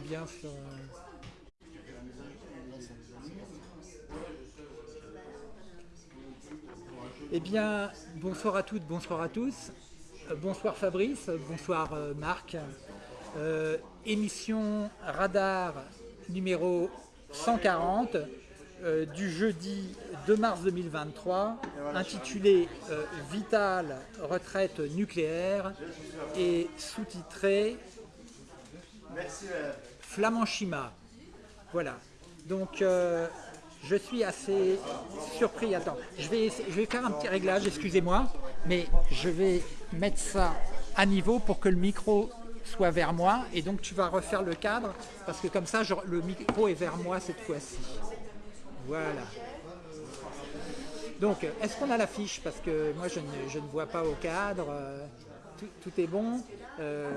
bien euh, Eh bien, bonsoir à toutes, bonsoir à tous. Euh, bonsoir Fabrice, bonsoir euh, Marc. Émission Radar numéro 140 euh, du jeudi 2 mars 2023, intitulé euh, Vital retraite nucléaire et sous-titré Flamanchima. Voilà. Donc, euh, je suis assez surpris. Attends, je vais, faire un petit réglage, excusez-moi, mais je vais mettre ça à niveau pour que le micro soit vers moi. Et donc, tu vas refaire le cadre, parce que comme ça, le micro est vers moi cette fois-ci. Voilà. Donc, est-ce qu'on a l'affiche? Parce que moi, je ne, vois pas au cadre. euh, tout, tout est bon. Euh,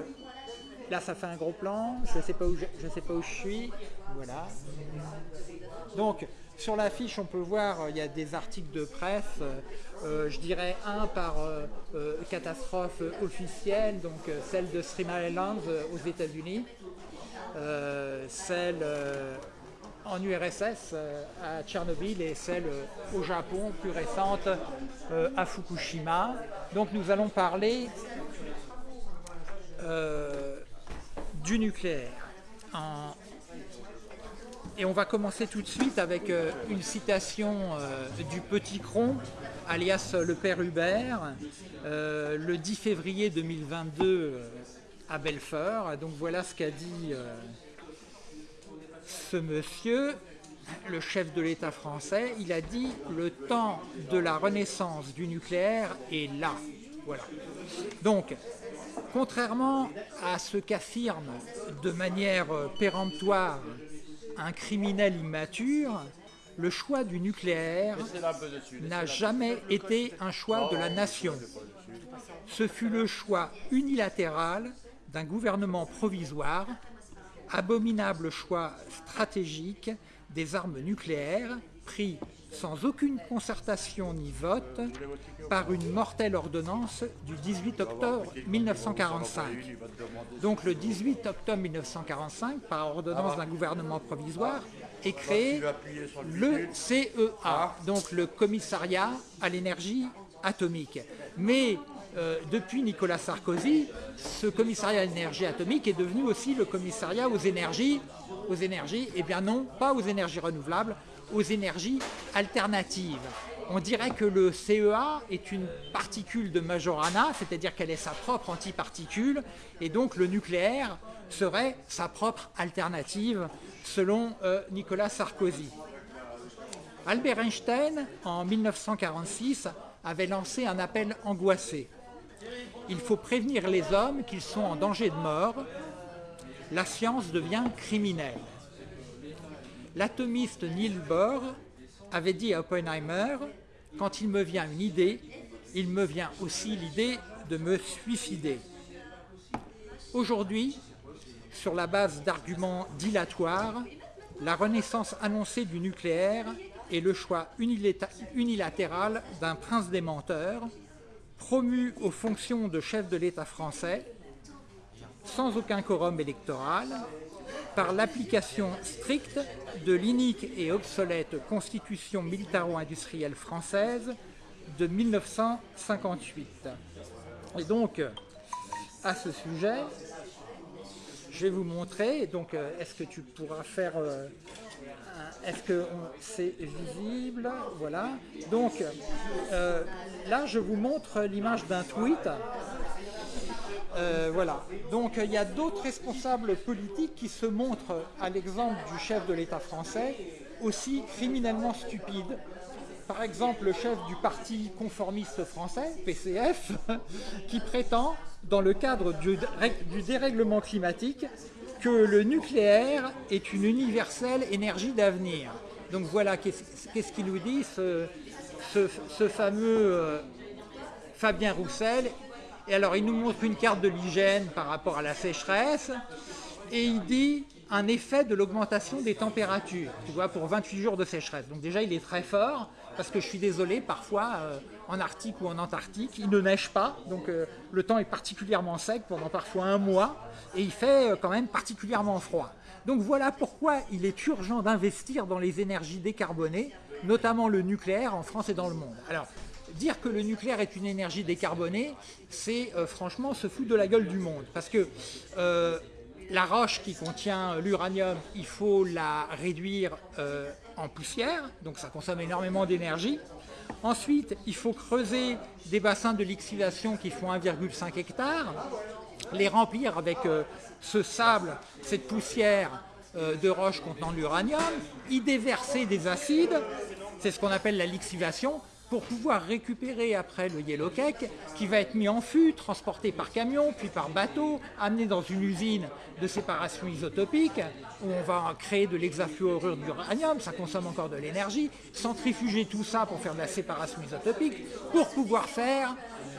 là, ça fait un gros plan. Je ne sais, pas où je, je sais pas où je suis. Voilà. Donc, sur l'affiche, on peut voir, euh, il y a des articles de presse. euh, euh, je dirais un par catastrophe officielle, donc celle de Three Islands euh, aux États-Unis, celle en URSS à Tchernobyl et celle au Japon, plus récente, à Fukushima. Donc nous allons parler du nucléaire. Et on va commencer tout de suite avec euh, une citation euh, du Petit Cron, alias euh, le père Hubert, le 10 février 2022 euh, à Belfort. Donc voilà ce qu'a dit ce monsieur, le chef de l'État français. Il a dit le temps de la renaissance du nucléaire est là. Voilà. Donc, contrairement à ce qu'affirme de manière péremptoire un criminel immature, le choix du nucléaire n'a jamais été un choix de la nation. Ce fut le choix unilatéral d'un gouvernement provisoire, abominable choix stratégique des armes nucléaires pris sans aucune concertation ni vote par une mortelle ordonnance du 18 octobre 1945. Donc le 18 octobre 1945, par ordonnance d'un gouvernement provisoire, est créé le CEA, donc le Commissariat à l'énergie atomique. Mais euh, depuis Nicolas Sarkozy, ce commissariat à l'énergie atomique est devenu aussi le commissariat aux énergies, aux énergies, eh bien non, pas aux énergies renouvelables, aux énergies alternatives. On dirait que le CEA est une particule de Majorana, c'est-à-dire qu'elle est sa propre antiparticule, et donc le nucléaire serait sa propre alternative, selon euh, Nicolas Sarkozy. Albert Einstein, en 1946, avait lancé un appel angoissé. Il faut prévenir les hommes qu'ils sont en danger de mort. La science devient criminelle. L'atomiste Niels Bohr avait dit à Oppenheimer Quand il me vient une idée, il me vient aussi l'idée de me suicider. Aujourd'hui, sur la base d'arguments dilatoires, la renaissance annoncée du nucléaire est le choix unilatéral d'un prince des menteurs, promu aux fonctions de chef de l'État français, sans aucun quorum électoral, par l'application stricte de l'inique et obsolète Constitution militaro-industrielle française de 1958. Et donc, à ce sujet, je vais vous montrer. Donc, euh, est-ce que tu pourras faire. euh, est-ce que c'est visible? Voilà. Donc, euh, là, je vous montre l'image d'un tweet. Euh, voilà. Donc, il y a d'autres responsables politiques qui se montrent, à l'exemple du chef de l'État français, aussi criminellement stupides. Par exemple, le chef du parti conformiste français, PCF, qui prétend, dans le cadre du, dérèglement climatique, que le nucléaire est une universelle énergie d'avenir. Donc voilà, qu'est-ce qu'il nous dit, ce fameux euh, Fabien Roussel. Et alors, il nous montre une carte de l'hygiène par rapport à la sécheresse, et il dit un effet de l'augmentation des températures, tu vois, pour 28 jours de sécheresse. Donc déjà, il est très fort, parce que je suis désolé, parfois euh, en Arctique ou en Antarctique, il ne neige pas, donc euh, le temps est particulièrement sec pendant parfois un mois, et il fait quand même particulièrement froid. Donc voilà pourquoi il est urgent d'investir dans les énergies décarbonées, notamment le nucléaire en France et dans le monde. Alors, dire que le nucléaire est une énergie décarbonée, c'est franchement se foutre de la gueule du monde. Parce que la roche qui contient l'uranium, il faut la réduire euh, en poussière, donc ça consomme énormément d'énergie. Ensuite, il faut creuser des bassins de lixiviation qui font 1,5 hectare, les remplir avec euh, ce sable, cette poussière euh, de roche contenant l'uranium, y déverser des acides, c'est ce qu'on appelle la lixivation, pour pouvoir récupérer après le yellow cake qui va être mis en fût, transporté par camion, puis par bateau, amené dans une usine de séparation isotopique où on va créer de l'hexafluorure d'uranium, ça consomme encore de l'énergie, centrifuger tout ça pour faire de la séparation isotopique pour pouvoir faire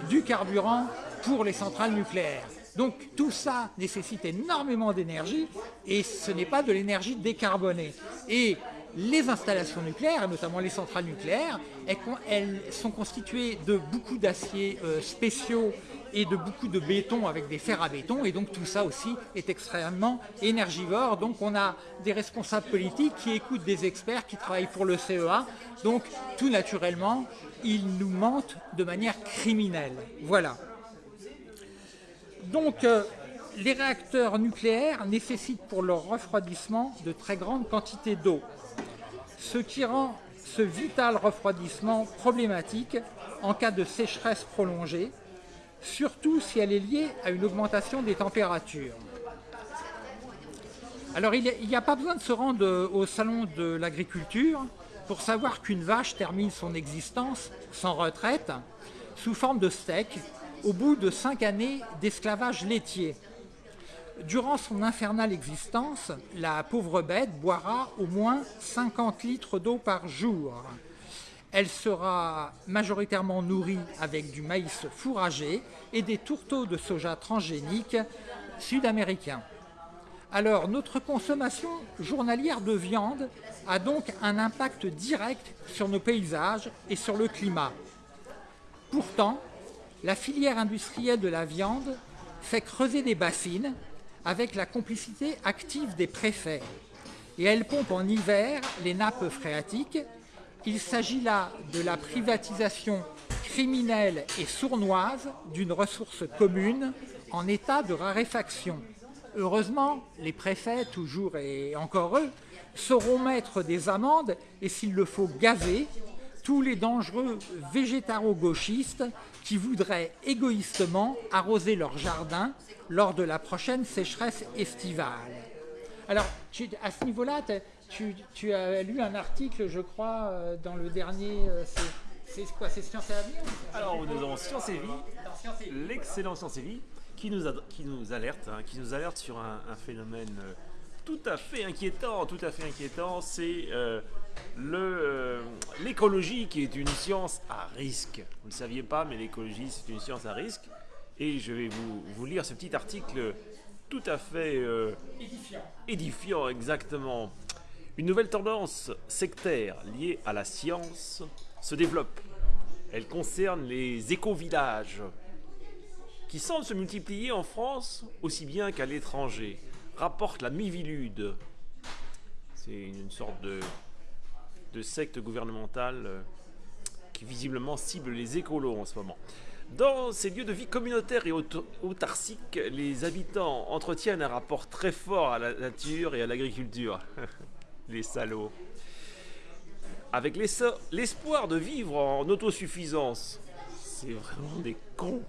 du carburant pour les centrales nucléaires. Donc tout ça nécessite énormément d'énergie et ce n'est pas de l'énergie décarbonée. Les installations nucléaires, notamment les centrales nucléaires, elles sont constituées de beaucoup d'aciers euh, spéciaux et de beaucoup de béton avec des fers à béton et donc tout ça aussi est extrêmement énergivore. Donc on a des responsables politiques qui écoutent des experts qui travaillent pour le CEA. Donc tout naturellement, ils nous mentent de manière criminelle. Voilà. Donc euh, les réacteurs nucléaires nécessitent pour leur refroidissement de très grandes quantités d'eau ce qui rend ce vital refroidissement problématique en cas de sécheresse prolongée, surtout si elle est liée à une augmentation des températures. Alors il n'y a, pas besoin de se rendre au salon de l'agriculture pour savoir qu'une vache termine son existence sans retraite sous forme de steak au bout de cinq années d'esclavage laitier. Durant son infernale existence, la pauvre bête boira au moins 50 litres d'eau par jour. Elle sera majoritairement nourrie avec du maïs fourragé et des tourteaux de soja transgéniques sud-américains. Alors, notre consommation journalière de viande a donc un impact direct sur nos paysages et sur le climat. Pourtant, la filière industrielle de la viande fait creuser des bassines avec la complicité active des préfets. Et elle pompe en hiver les nappes phréatiques. Il s'agit là de la privatisation criminelle et sournoise d'une ressource commune en état de raréfaction. Heureusement, les préfets, toujours et encore eux, sauront mettre des amendes et s'il le faut gazer tous les dangereux végétaro-gauchistes qui voudraient égoïstement arroser leur jardin lors de la prochaine sécheresse estivale. Alors, à ce niveau-là, tu, as lu un article, je crois, euh, dans le dernier... Euh, c'est quoi C'est Science et Avenir Alors, nous avons Science et Vie, l'excellent Science et Vie, qui nous, qui nous alerte, hein, qui nous alerte sur un, phénomène euh, tout à fait inquiétant, tout à fait inquiétant, c'est l'écologie qui est une science à risque. Vous ne le saviez pas, mais l'écologie c'est une science à risque. Et je vais vous, lire ce petit article tout à fait euh, édifiant. édifiant, exactement. Une nouvelle tendance sectaire liée à la science se développe. Elle concerne les éco-villages, qui semblent se multiplier en France aussi bien qu'à l'étranger, rapporte la Mivilude. C'est une sorte de, de secte gouvernementale euh, qui visiblement cible les écolos en ce moment. Dans ces lieux de vie communautaires et autarciques, les habitants entretiennent un rapport très fort à la nature et à l'agriculture. les salauds. Avec l'espoir de vivre en autosuffisance. C'est vraiment des cons.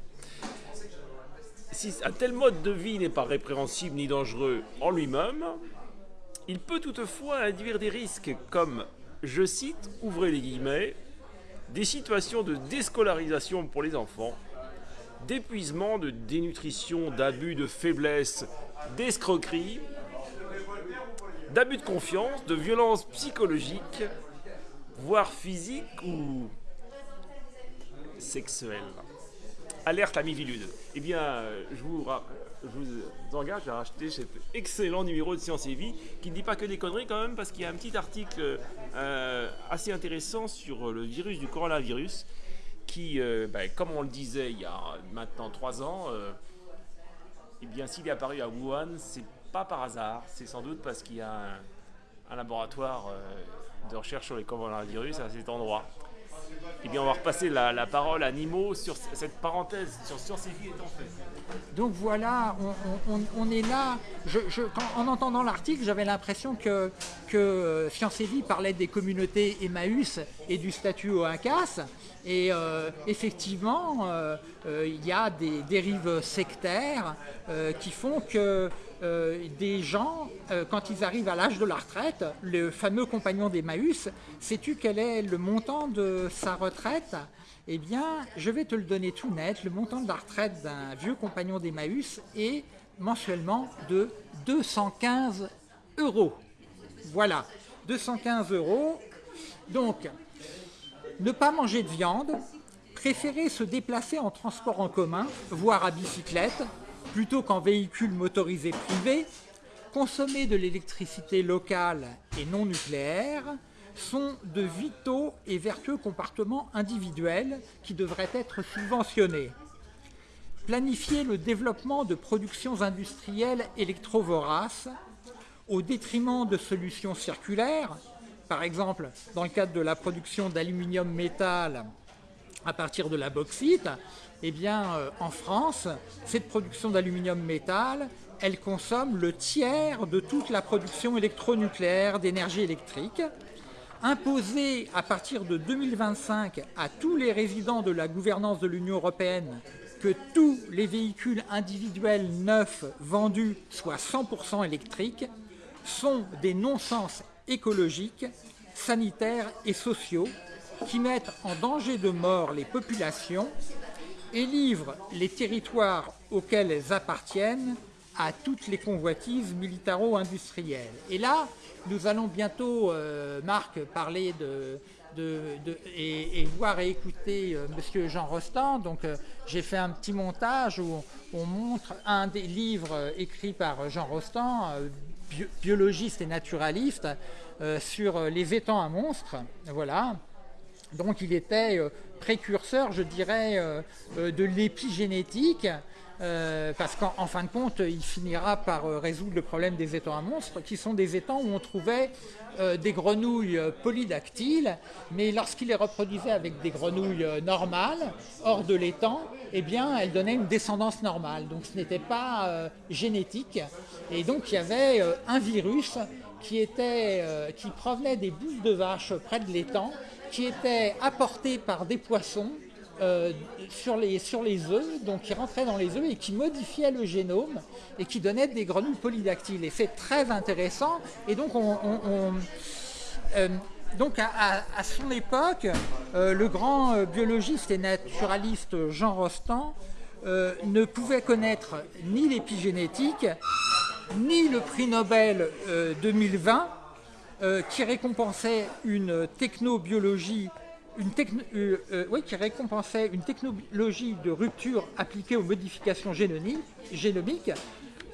Si un tel mode de vie n'est pas répréhensible ni dangereux en lui-même, il peut toutefois induire des risques comme, je cite, ouvrez les guillemets, des situations de déscolarisation pour les enfants, d'épuisement, de dénutrition, d'abus, de faiblesse, d'escroquerie, d'abus de confiance, de violence psychologique, voire physique ou sexuelle. alerte à Mivilude. Eh bien, euh, je vous, engage à acheter cet excellent numéro de Science et Vie qui ne dit pas que des conneries quand même parce qu'il y a un petit article euh, assez intéressant sur le virus du coronavirus qui, euh, ben, comme on le disait il y a maintenant trois ans, eh bien s'il est apparu à Wuhan, c'est pas par hasard, c'est sans doute parce qu'il y a un, laboratoire de recherche sur les coronavirus à cet endroit. Eh bien, on va repasser la, parole à Nimo sur cette parenthèse sur Science et Vie étant faite. Donc voilà, on, est là. en entendant l'article, j'avais l'impression que, que euh, Science et Vie parlait des communautés Emmaüs et du statut Incas. Et euh, effectivement, euh, il y a des dérives sectaires qui font que des gens, quand ils arrivent à l'âge de la retraite, le fameux compagnon d'Emmaüs, sais-tu quel est le montant de sa retraite? Eh bien, je vais te le donner tout net. Le montant de la retraite d'un vieux compagnon d'Emmaüs est mensuellement de 215 euros. Voilà, 215 euros. Donc, ne pas manger de viande, préférer se déplacer en transport en commun, voire à bicyclette, plutôt qu'en véhicule motorisé privé, consommer de l'électricité locale et non nucléaire, sont de vitaux et vertueux comportements individuels qui devraient être subventionnés. Planifier le développement de productions industrielles électrovoraces au détriment de solutions circulaires, par exemple dans le cadre de la production d'aluminium métal à partir de la bauxite, eh euh, en France, cette production d'aluminium métal, elle consomme le tiers de toute la production électronucléaire d'énergie électrique imposer à partir de 2025 à tous les résidents de la gouvernance de l'Union européenne que tous les véhicules individuels neufs vendus soient 100% électriques sont des non-sens écologiques, sanitaires et sociaux qui mettent en danger de mort les populations et livrent les territoires auxquels elles appartiennent à toutes les convoitises militaro-industrielles. Et là, nous allons bientôt, euh, Marc, parler de, et, voir et écouter euh, Monsieur Jean Rostand. Donc, euh, j'ai fait un petit montage où on montre un des livres écrits par Jean Rostand, biologiste et naturaliste, sur les étangs à monstres. Voilà. Donc, il était précurseur, je dirais, de l'épigénétique. Euh, parce qu'en fin de compte, il finira par euh, résoudre le problème des étangs à monstres, qui sont des étangs où on trouvait euh, des grenouilles polydactyles, mais lorsqu'il les reproduisait avec des grenouilles normales, hors de l'étang, eh bien, elles donnaient une descendance normale. Donc ce n'était pas génétique. Et donc il y avait un virus qui, était, qui provenait des boules de vache près de l'étang, qui était apporté par des poissons euh, sur, les, sur œufs, donc qui rentrait dans les œufs et qui modifiait le génome et qui donnait des grenouilles polydactyles. Et c'est très intéressant. Et donc, on, euh, à, son époque, euh, le grand biologiste et naturaliste Jean Rostand ne pouvait connaître ni l'épigénétique, ni le prix Nobel 2020, qui récompensait une technobiologie une euh, euh, qui récompensait une technologie de rupture appliquée aux modifications génomiques,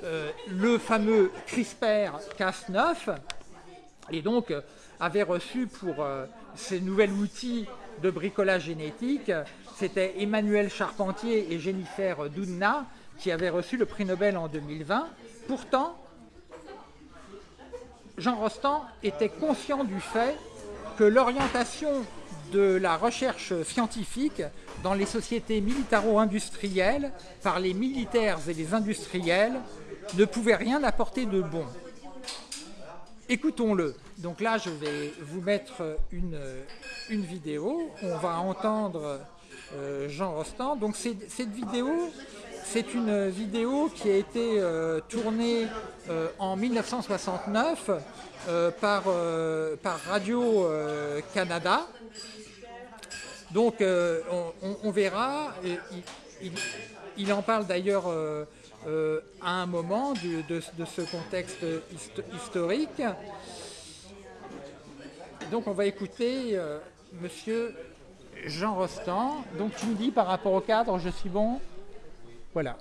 euh, le fameux CRISPR-Cas9, et donc avait reçu pour ces nouveaux outils de bricolage génétique, c'était Emmanuel Charpentier et Jennifer Doudna qui avaient reçu le prix Nobel en 2020. Pourtant, Jean Rostand était conscient du fait que l'orientation de la recherche scientifique dans les sociétés militaro-industrielles par les militaires et les industriels ne pouvait rien apporter de bon. Écoutons-le. Donc là, je vais vous mettre une, vidéo. On va entendre euh, Jean Rostand. Donc cette vidéo, c'est une vidéo qui a été euh, tournée euh, en 1969 par, par Radio-Canada donc euh, on, verra, il, en parle d'ailleurs euh, euh, à un moment de, ce contexte historique. Donc on va écouter Monsieur Jean Rostand. Donc tu me dis par rapport au cadre, je suis bon? Voilà.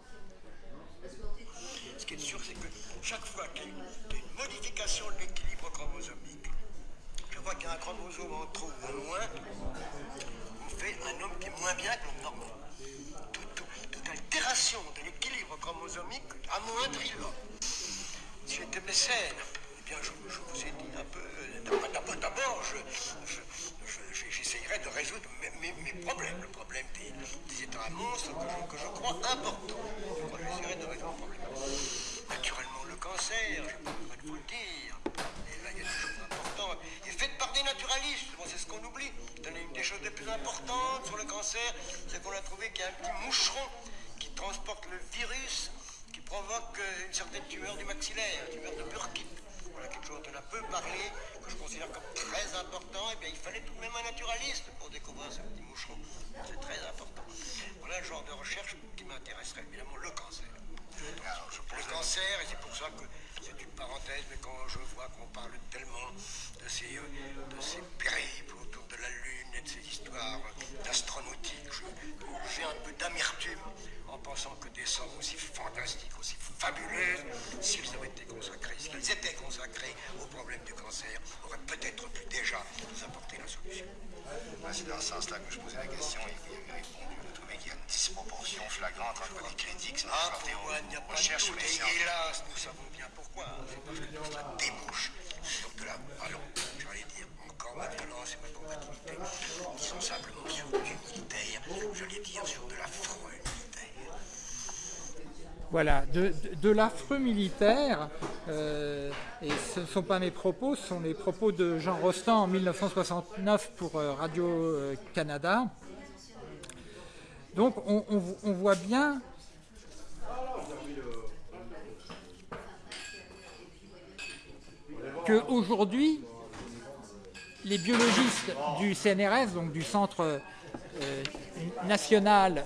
Ce qui est sûr, c'est que chaque fois qu'il y a une, modification de l'équilibre chromosomique, chaque fois qu'il y a un chromosome en trop ou en moins, on fait un homme qui est moins bien que l'homme normal. Toute, altération de l'équilibre chromosomique amoindrit l'homme. Si j'étais mécène, eh bien, je, vous ai dit un peu. D'abord, j'essayerais de résoudre mes, problèmes, le problème des, états monstres que je, crois importants. J'essaierais de résoudre le problème. Naturellement, le cancer, je pas besoin de vous le dire. Et là, il y a des choses importantes. Et faites par des naturalistes, c'est ce qu'on oublie. Une des choses les plus importantes sur le cancer, c'est qu'on a trouvé qu'il y a un petit moucheron qui transporte le virus qui provoque une certaine tumeur du maxillaire, une tumeur de Burkitt. Voilà quelque chose dont on a peu parlé, que je considère comme très important. Et bien, il fallait tout de même un naturaliste pour découvrir ce petit moucheron. C'est très important. Voilà le genre de recherche qui m'intéresserait, évidemment, le cancer. Le cancer, et c'est pour ça que c'est une parenthèse, mais quand je vois qu'on parle tellement de ces, euh, de ces périples autour de la Lune et de ces histoires d'astronautique, j'ai un peu d'amertume en pensant que des sommes aussi fantastiques, problème du cancer, auraient peut-être pu déjà nous apporter la solution. C'est dans ce sens-là que je posais la question et vous avez répondu. Vous trouvez qu'il y a une disproportion flagrante entre les critiques Ah, pour moi, il n'y a pas de doute. Et hélas, nous savons bien pourquoi. C'est parce que tout cela débouche sur de la, allons, j'allais dire, encore ma violence et ma combativité, sont simplement sur du militaire, j'allais dire sur de l'affreux voilà, de, l'affreux militaire, euh, et ce ne sont pas mes propos, ce sont les propos de Jean Rostand en 1969 pour euh, Radio-Canada. Donc on, on, voit bien qu'aujourd'hui, les biologistes du CNRS, donc du Centre euh, national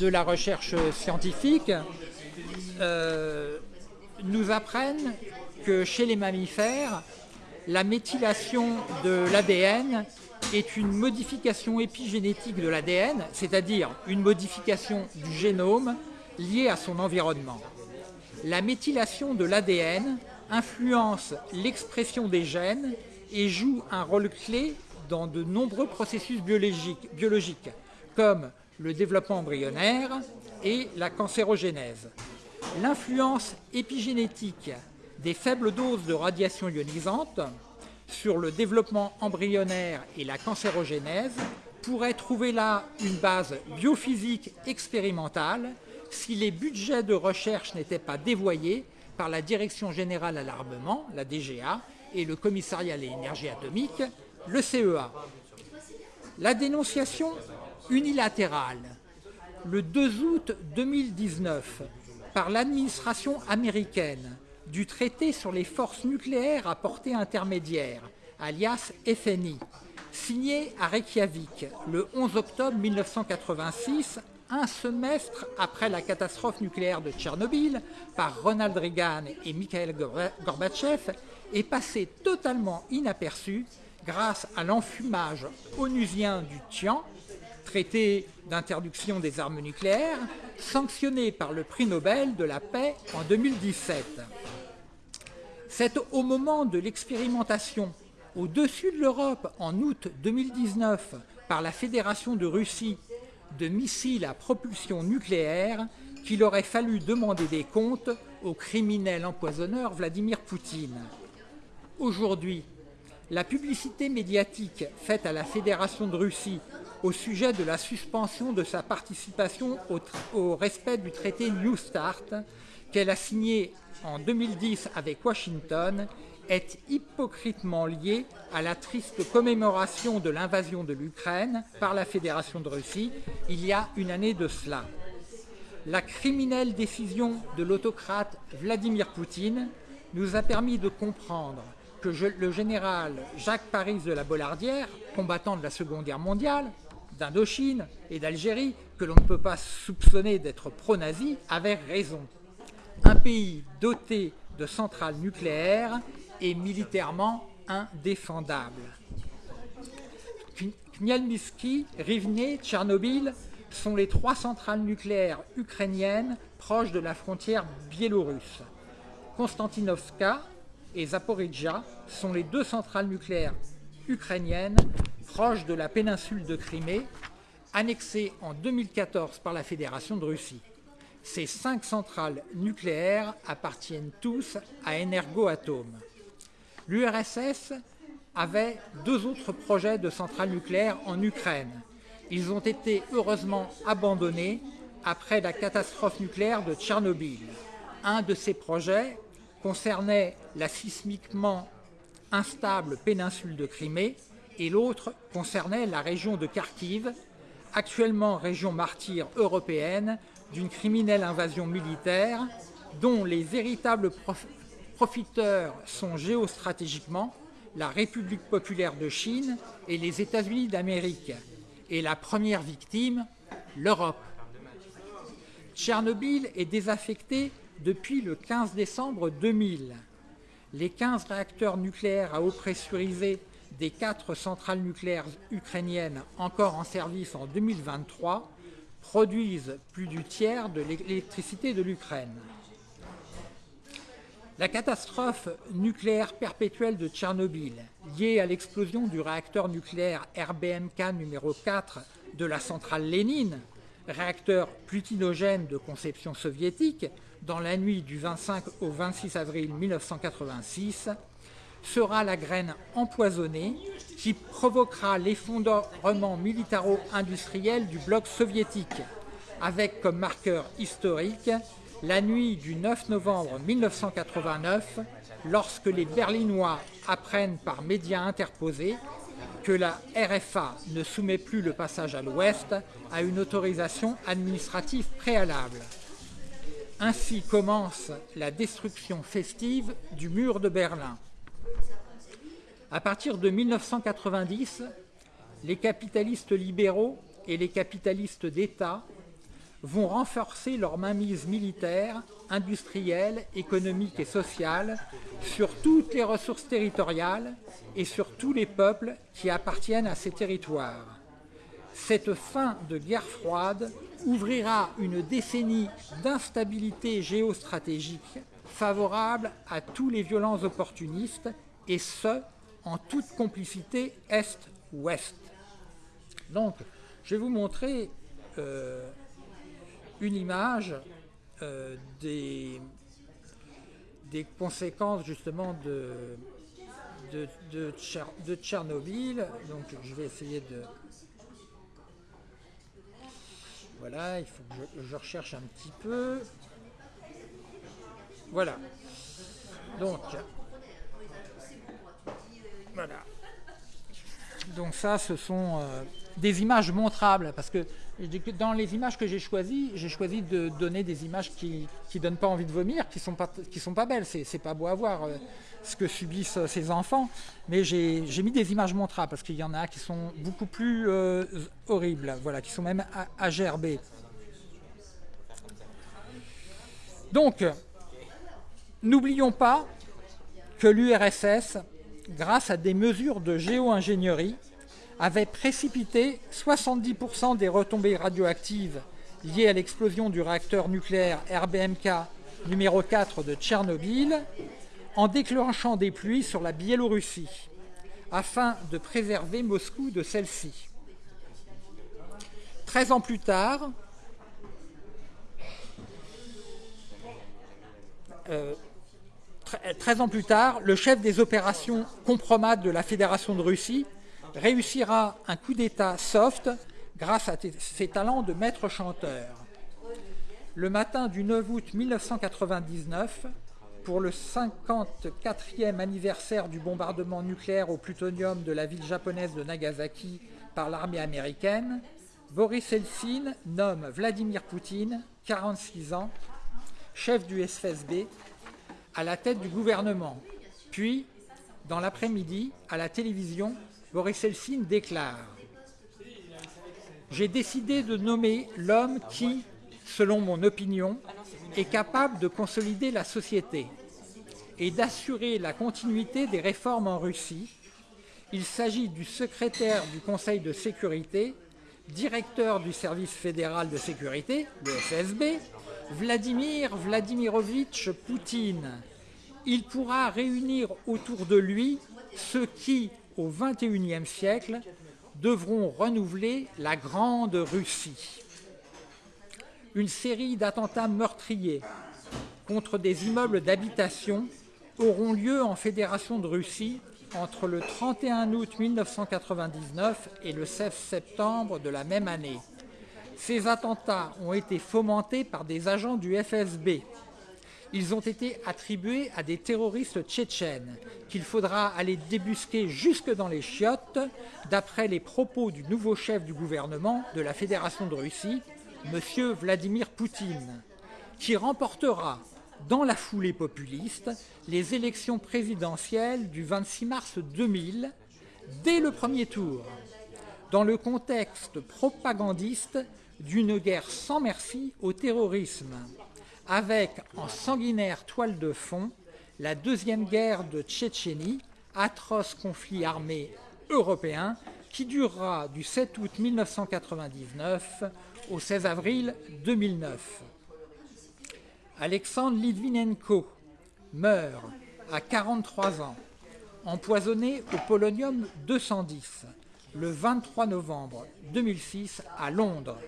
de la recherche scientifique, euh, nous apprennent que chez les mammifères, la méthylation de l'ADN est une modification épigénétique de l'ADN, c'est-à-dire une modification du génome liée à son environnement. La méthylation de l'ADN influence l'expression des gènes et joue un rôle clé dans de nombreux processus biologiques, comme le développement embryonnaire et la cancérogénèse. L'influence épigénétique des faibles doses de radiation ionisante sur le développement embryonnaire et la cancérogénèse pourrait trouver là une base biophysique expérimentale si les budgets de recherche n'étaient pas dévoyés par la Direction générale à l'armement, la DGA, et le Commissariat à l'énergie atomique, le CEA. La dénonciation unilatérale, le 2 août 2019, par l'administration américaine du traité sur les forces nucléaires à portée intermédiaire, alias FNI, signé à Reykjavik le 11 octobre 1986, un semestre après la catastrophe nucléaire de Tchernobyl, par Ronald Reagan et Mikhail Gorbatchev, est passé totalement inaperçu grâce à l'enfumage onusien du Tian, traité d'interdiction des armes nucléaires, sanctionné par le prix Nobel de la paix en 2017. C'est au moment de l'expérimentation au-dessus de l'Europe en août 2019 par la Fédération de Russie de missiles à propulsion nucléaire qu'il aurait fallu demander des comptes au criminel empoisonneur Vladimir Poutine. Aujourd'hui, la publicité médiatique faite à la Fédération de Russie au sujet de la suspension de sa participation au, respect du traité New Start qu'elle a signé en 2010 avec Washington est hypocritement liée à la triste commémoration de l'invasion de l'Ukraine par la Fédération de Russie il y a une année de cela. La criminelle décision de l'autocrate Vladimir Poutine nous a permis de comprendre que le général Jacques Paris de la Bollardière, combattant de la Seconde Guerre mondiale, d'Indochine et d'Algérie, que l'on ne peut pas soupçonner d'être pro-nazi, avait raison. Un pays doté de centrales nucléaires est militairement indéfendable. Khmelnytsky, Rivne, Tchernobyl sont les trois centrales nucléaires ukrainiennes proches de la frontière biélorusse. Konstantinovka et Zaporizhia sont les deux centrales nucléaires ukrainiennes proches de la péninsule de Crimée, annexées en 2014 par la Fédération de Russie. Ces cinq centrales nucléaires appartiennent tous à Energoatom. L'URSS avait deux autres projets de centrales nucléaires en Ukraine. Ils ont été heureusement abandonnés après la catastrophe nucléaire de Tchernobyl. Un de ces projets concernait la sismiquement instable péninsule de Crimée et l'autre concernait la région de Kharkiv, actuellement région martyre européenne d'une criminelle invasion militaire dont les véritables profiteurs sont géostratégiquement la République populaire de Chine et les États-Unis d'Amérique, et la première victime, l'Europe. Tchernobyl est désaffecté depuis le 15 décembre 2000. Les 15 réacteurs nucléaires à eau pressurisée des quatre centrales nucléaires ukrainiennes encore en service en 2023 produisent plus du tiers de l'électricité de l'Ukraine. La catastrophe nucléaire perpétuelle de Tchernobyl, liée à l'explosion du réacteur nucléaire RBMK numéro 4 de la centrale Lénine, réacteur plutinogène de conception soviétique, dans la nuit du 25 au 26 avril 1986, sera la graine empoisonnée qui provoquera l'effondrement militaro-industriel du bloc soviétique, avec comme marqueur historique la nuit du 9 novembre 1989, lorsque les Berlinois apprennent par médias interposés que la RFA ne soumet plus le passage à l'Ouest à une autorisation administrative préalable. Ainsi commence la destruction festive du mur de Berlin. À partir de 1990, les capitalistes libéraux et les capitalistes d'État vont renforcer leur mainmise militaire, industrielle, économique et sociale sur toutes les ressources territoriales et sur tous les peuples qui appartiennent à ces territoires. Cette fin de guerre froide ouvrira une décennie d'instabilité géostratégique favorable à tous les violents opportunistes, et ce, en toute complicité Est-Ouest. Donc, je vais vous montrer euh, une image euh, des, conséquences justement de, de, de, Tchernobyl. Donc, je vais essayer de... Voilà, il faut que je recherche un petit peu. Voilà. Donc, voilà. Donc ça, ce sont euh, des images montrables, parce que dans les images que j'ai choisies, j'ai choisi de donner des images qui ne donnent pas envie de vomir, qui ne sont, pas, qui sont pas belles. C'est pas beau à voir euh, ce que subissent euh, ces enfants, mais j'ai mis des images montrables, parce qu'il y en a qui sont beaucoup plus horribles, voilà, qui sont même à, gerber. Donc, n'oublions pas que l'URSS grâce à des mesures de géo-ingénierie, avait précipité 70% des retombées radioactives liées à l'explosion du réacteur nucléaire RBMK numéro 4 de Tchernobyl en déclenchant des pluies sur la Biélorussie afin de préserver Moscou de celle-ci. 13 ans plus tard, euh, 13 ans plus tard, le chef des opérations compromat de la Fédération de Russie réussira un coup d'État soft grâce à ses talents de maître chanteur. Le matin du 9 août 1999, pour le 54e anniversaire du bombardement nucléaire au plutonium de la ville japonaise de Nagasaki par l'armée américaine, Boris Eltsine nomme Vladimir Poutine, 46 ans, chef du FSB, à la tête du gouvernement. Puis, dans l'après-midi, à la télévision, Boris Eltsine déclare « J'ai décidé de nommer l'homme qui, selon mon opinion, est capable de consolider la société et d'assurer la continuité des réformes en Russie Il s'agit du secrétaire du Conseil de sécurité, directeur du service fédéral de sécurité, le FSB, Vladimir Vladimirovitch Poutine. Il pourra réunir autour de lui ceux qui, au XXIe siècle, devront renouveler la Grande Russie. Une série d'attentats meurtriers contre des immeubles d'habitation auront lieu en Fédération de Russie entre le 31 août 1999 et le 16 septembre de la même année. Ces attentats ont été fomentés par des agents du FSB. Ils ont été attribués à des terroristes tchétchènes qu'il faudra aller débusquer jusque dans les chiottes, d'après les propos du nouveau chef du gouvernement de la Fédération de Russie, M. Vladimir Poutine, qui remportera dans la foulée populiste les élections présidentielles du 26 mars 2000 dès le premier tour, dans le contexte propagandiste d'une guerre sans merci au terrorisme, avec en sanguinaire toile de fond la deuxième guerre de Tchétchénie, atroce conflit armé européen qui durera du 7 août 1999 au 16 avril 2009. Alexandre Litvinenko meurt à 43 ans, empoisonné au polonium 210, le 23 novembre 2006 à Londres.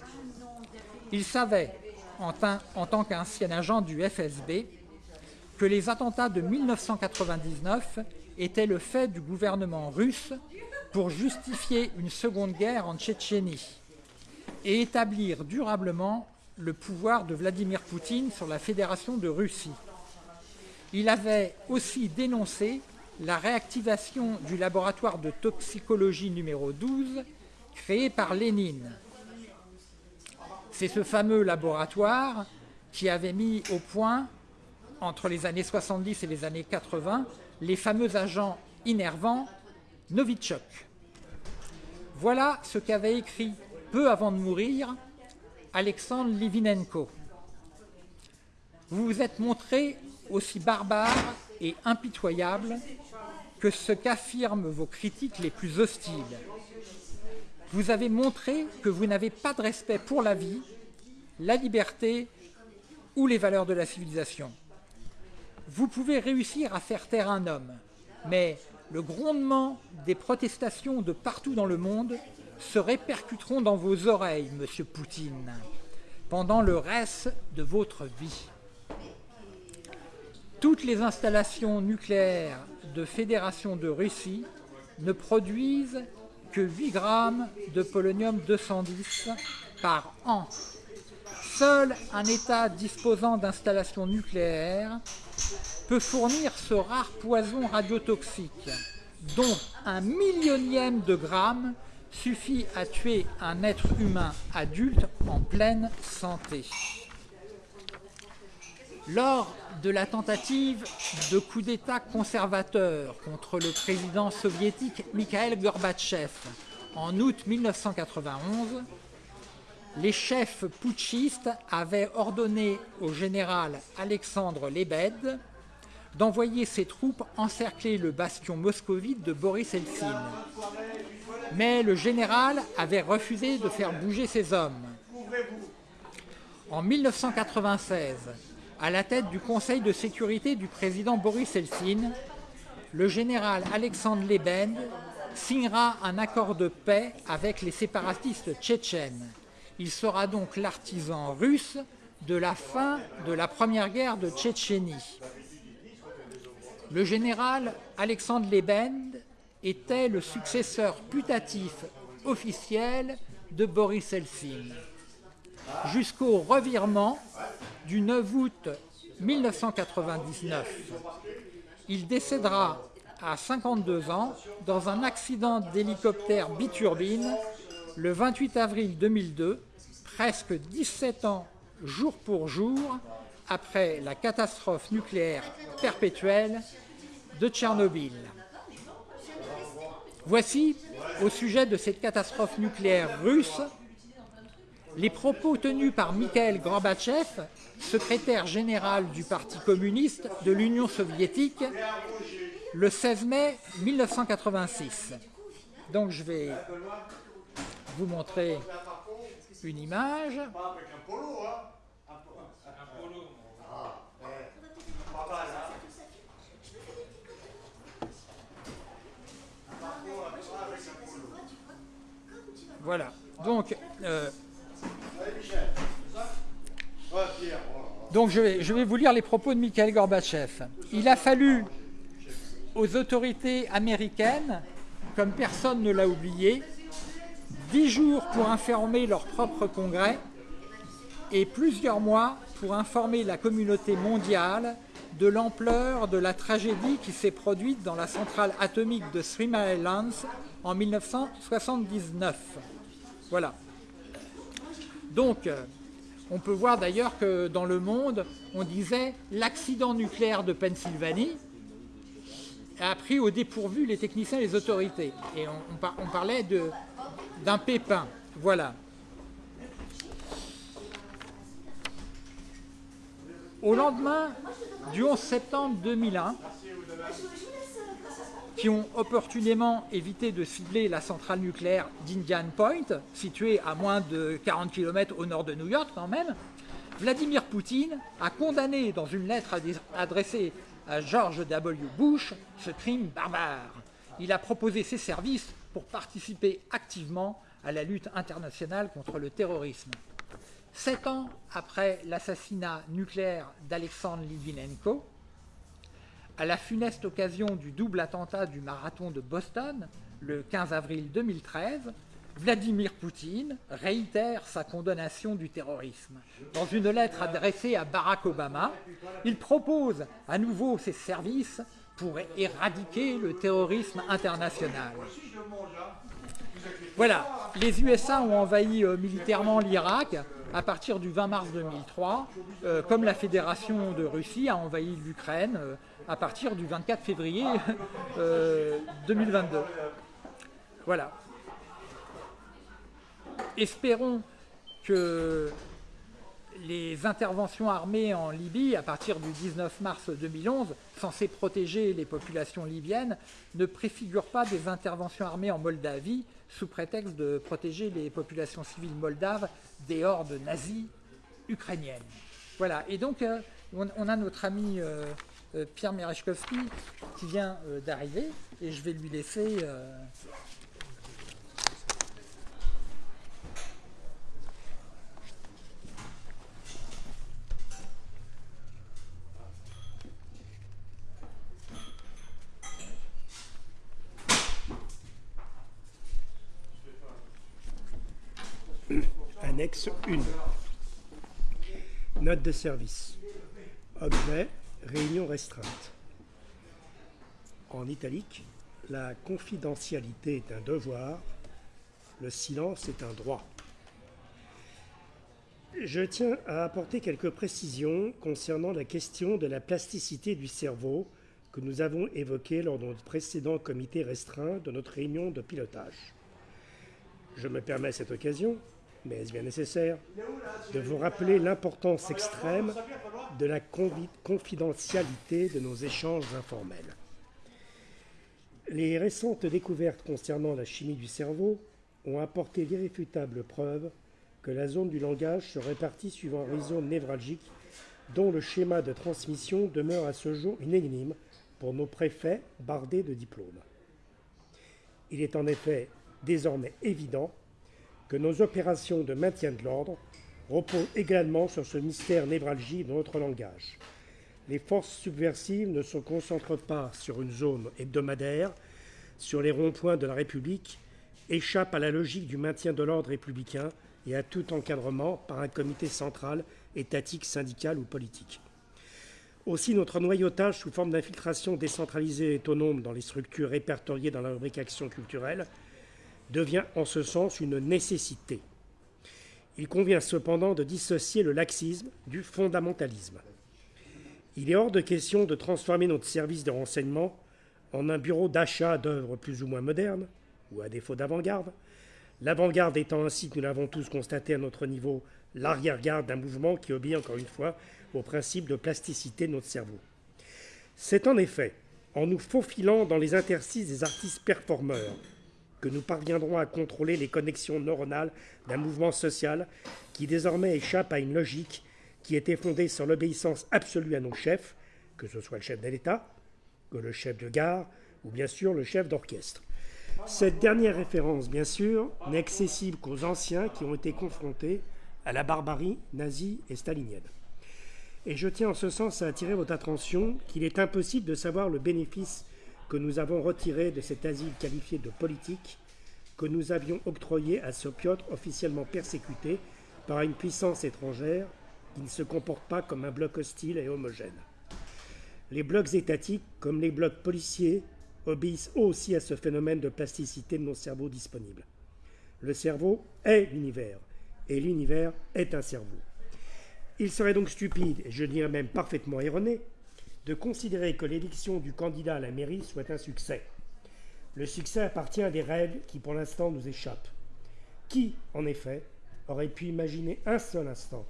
Il savait, en, en tant qu'ancien agent du FSB, que les attentats de 1999 étaient le fait du gouvernement russe pour justifier une seconde guerre en Tchétchénie et établir durablement le pouvoir de Vladimir Poutine sur la Fédération de Russie. Il avait aussi dénoncé la réactivation du laboratoire de toxicologie numéro 12 créé par Lénine. C'est ce fameux laboratoire qui avait mis au point, entre les années 70 et les années 80, les fameux agents innervants Novichok. Voilà ce qu'avait écrit peu avant de mourir Alexandre Livinenko. Vous vous êtes montré aussi barbare et impitoyable que ce qu'affirment vos critiques les plus hostiles. Vous avez montré que vous n'avez pas de respect pour la vie, la liberté ou les valeurs de la civilisation. Vous pouvez réussir à faire taire un homme, mais le grondement des protestations de partout dans le monde se répercuteront dans vos oreilles, Monsieur Poutine, pendant le reste de votre vie. Toutes les installations nucléaires de Fédération de Russie ne produisent que 8 grammes de polonium-210 par an. Seul un État disposant d'installations nucléaires peut fournir ce rare poison radiotoxique, dont un millionième de gramme suffit à tuer un être humain adulte en pleine santé. Lors de la tentative de coup d'État conservateur contre le président soviétique Mikhail Gorbatchev en août 1991, les chefs putschistes avaient ordonné au général Alexandre Lebed d'envoyer ses troupes encercler le bastion moscovite de Boris Eltsine mais le général avait refusé de faire bouger ses hommes. En 1996, à la tête du Conseil de sécurité du président Boris Eltsine, le général Alexandre Lebed signera un accord de paix avec les séparatistes tchétchènes. Il sera donc l'artisan russe de la fin de la première guerre de Tchétchénie. Le général Alexandre Lebed était le successeur putatif officiel de Boris Eltsine, jusqu'au revirement du 9 août 1999. Il décédera à 52 ans dans un accident d'hélicoptère biturbine le 28 avril 2002, presque 17 ans jour pour jour après la catastrophe nucléaire perpétuelle de Tchernobyl. Voici, au sujet de cette catastrophe nucléaire russe, les propos tenus par Mikhail Gorbatchev, secrétaire général du Parti communiste de l'Union soviétique, le 16 mai 1986. Donc je vais vous montrer une image. Voilà. Donc, euh, donc je, vais, je vais vous lire les propos de Mikhail Gorbatchev. Il a fallu aux autorités américaines, comme personne ne l'a oublié, dix jours pour informer leur propre congrès et plusieurs mois pour informer la communauté mondiale de l'ampleur de la tragédie qui s'est produite dans la centrale atomique de Three Mile Islands en 1979. Voilà. Donc, euh, on peut voir d'ailleurs que dans le monde, on disait l'accident nucléaire de Pennsylvanie a pris au dépourvu les techniciens et les autorités. Et on, parlait d'un pépin. Voilà. Au lendemain du 11 septembre 2001, qui ont opportunément évité de cibler la centrale nucléaire d'Indian Point, située à moins de 40 km au nord de New York quand même, Vladimir Poutine a condamné dans une lettre adressée à George W. Bush ce crime barbare. Il a proposé ses services pour participer activement à la lutte internationale contre le terrorisme. Sept ans après l'assassinat nucléaire d'Alexandre Litvinenko, à la funeste occasion du double attentat du marathon de Boston, le 15 avril 2013, Vladimir Poutine réitère sa condamnation du terrorisme. Dans une lettre adressée à Barack Obama, il propose à nouveau ses services pour éradiquer le terrorisme international. Voilà, les USA ont envahi euh, militairement l'Irak à partir du 20 mars 2003, euh, comme la Fédération de Russie a envahi l'Ukraine euh, à partir du 24 février 2022. Voilà. Espérons que les interventions armées en Libye, à partir du 19 mars 2011, censées protéger les populations libyennes, ne préfigurent pas des interventions armées en Moldavie, sous prétexte de protéger les populations civiles moldaves des hordes nazies ukrainiennes. Voilà, et donc euh, on, a notre ami euh, euh, Pierre Merechkovski qui vient d'arriver, et je vais lui laisser Annexe 1. Note de service. Objet, réunion restreinte. En italique, la confidentialité est un devoir, le silence est un droit. Je tiens à apporter quelques précisions concernant la question de la plasticité du cerveau que nous avons évoquée lors de notre précédent comité restreint de notre réunion de pilotage. Je me permets cette occasion mais est-ce bien nécessaire de vous rappeler l'importance extrême de la confidentialité de nos échanges informels. Les récentes découvertes concernant la chimie du cerveau ont apporté d'irréfutables preuves que la zone du langage se répartit suivant un réseau névralgique dont le schéma de transmission demeure à ce jour une énigme pour nos préfets bardés de diplômes. Il est en effet désormais évident que nos opérations de maintien de l'ordre reposent également sur ce mystère névralgique de notre langage. Les forces subversives ne se concentrent pas sur une zone hebdomadaire, sur les ronds-points de la République, échappent à la logique du maintien de l'ordre républicain et à tout encadrement par un comité central, étatique, syndical ou politique. Aussi, notre noyautage sous forme d'infiltration décentralisée et autonome dans les structures répertoriées dans la rubrique action culturelle devient en ce sens une nécessité. Il convient cependant de dissocier le laxisme du fondamentalisme. Il est hors de question de transformer notre service de renseignement en un bureau d'achat d'œuvres plus ou moins modernes, ou à défaut d'avant-garde, l'avant-garde étant ainsi, nous l'avons tous constaté à notre niveau, l'arrière-garde d'un mouvement qui obéit encore une fois au principe de plasticité de notre cerveau. C'est en effet en nous faufilant dans les interstices des artistes performeurs que nous parviendrons à contrôler les connexions neuronales d'un mouvement social qui désormais échappe à une logique qui était fondée sur l'obéissance absolue à nos chefs, que ce soit le chef de l'État, que le chef de gare ou bien sûr le chef d'orchestre. Cette dernière référence, bien sûr, n'est accessible qu'aux anciens qui ont été confrontés à la barbarie nazie et stalinienne. Et je tiens en ce sens à attirer votre attention qu'il est impossible de savoir le bénéfice que nous avons retiré de cet asile qualifié de politique que nous avions octroyé à ce Piotr officiellement persécuté par une puissance étrangère qui ne se comporte pas comme un bloc hostile et homogène. Les blocs étatiques, comme les blocs policiers, obéissent aussi à ce phénomène de plasticité de nos cerveaux disponibles. Le cerveau est l'univers, et l'univers est un cerveau. Il serait donc stupide, et je dirais même parfaitement erroné, de considérer que l'élection du candidat à la mairie soit un succès. Le succès appartient à des règles qui pour l'instant nous échappent. Qui, en effet, aurait pu imaginer un seul instant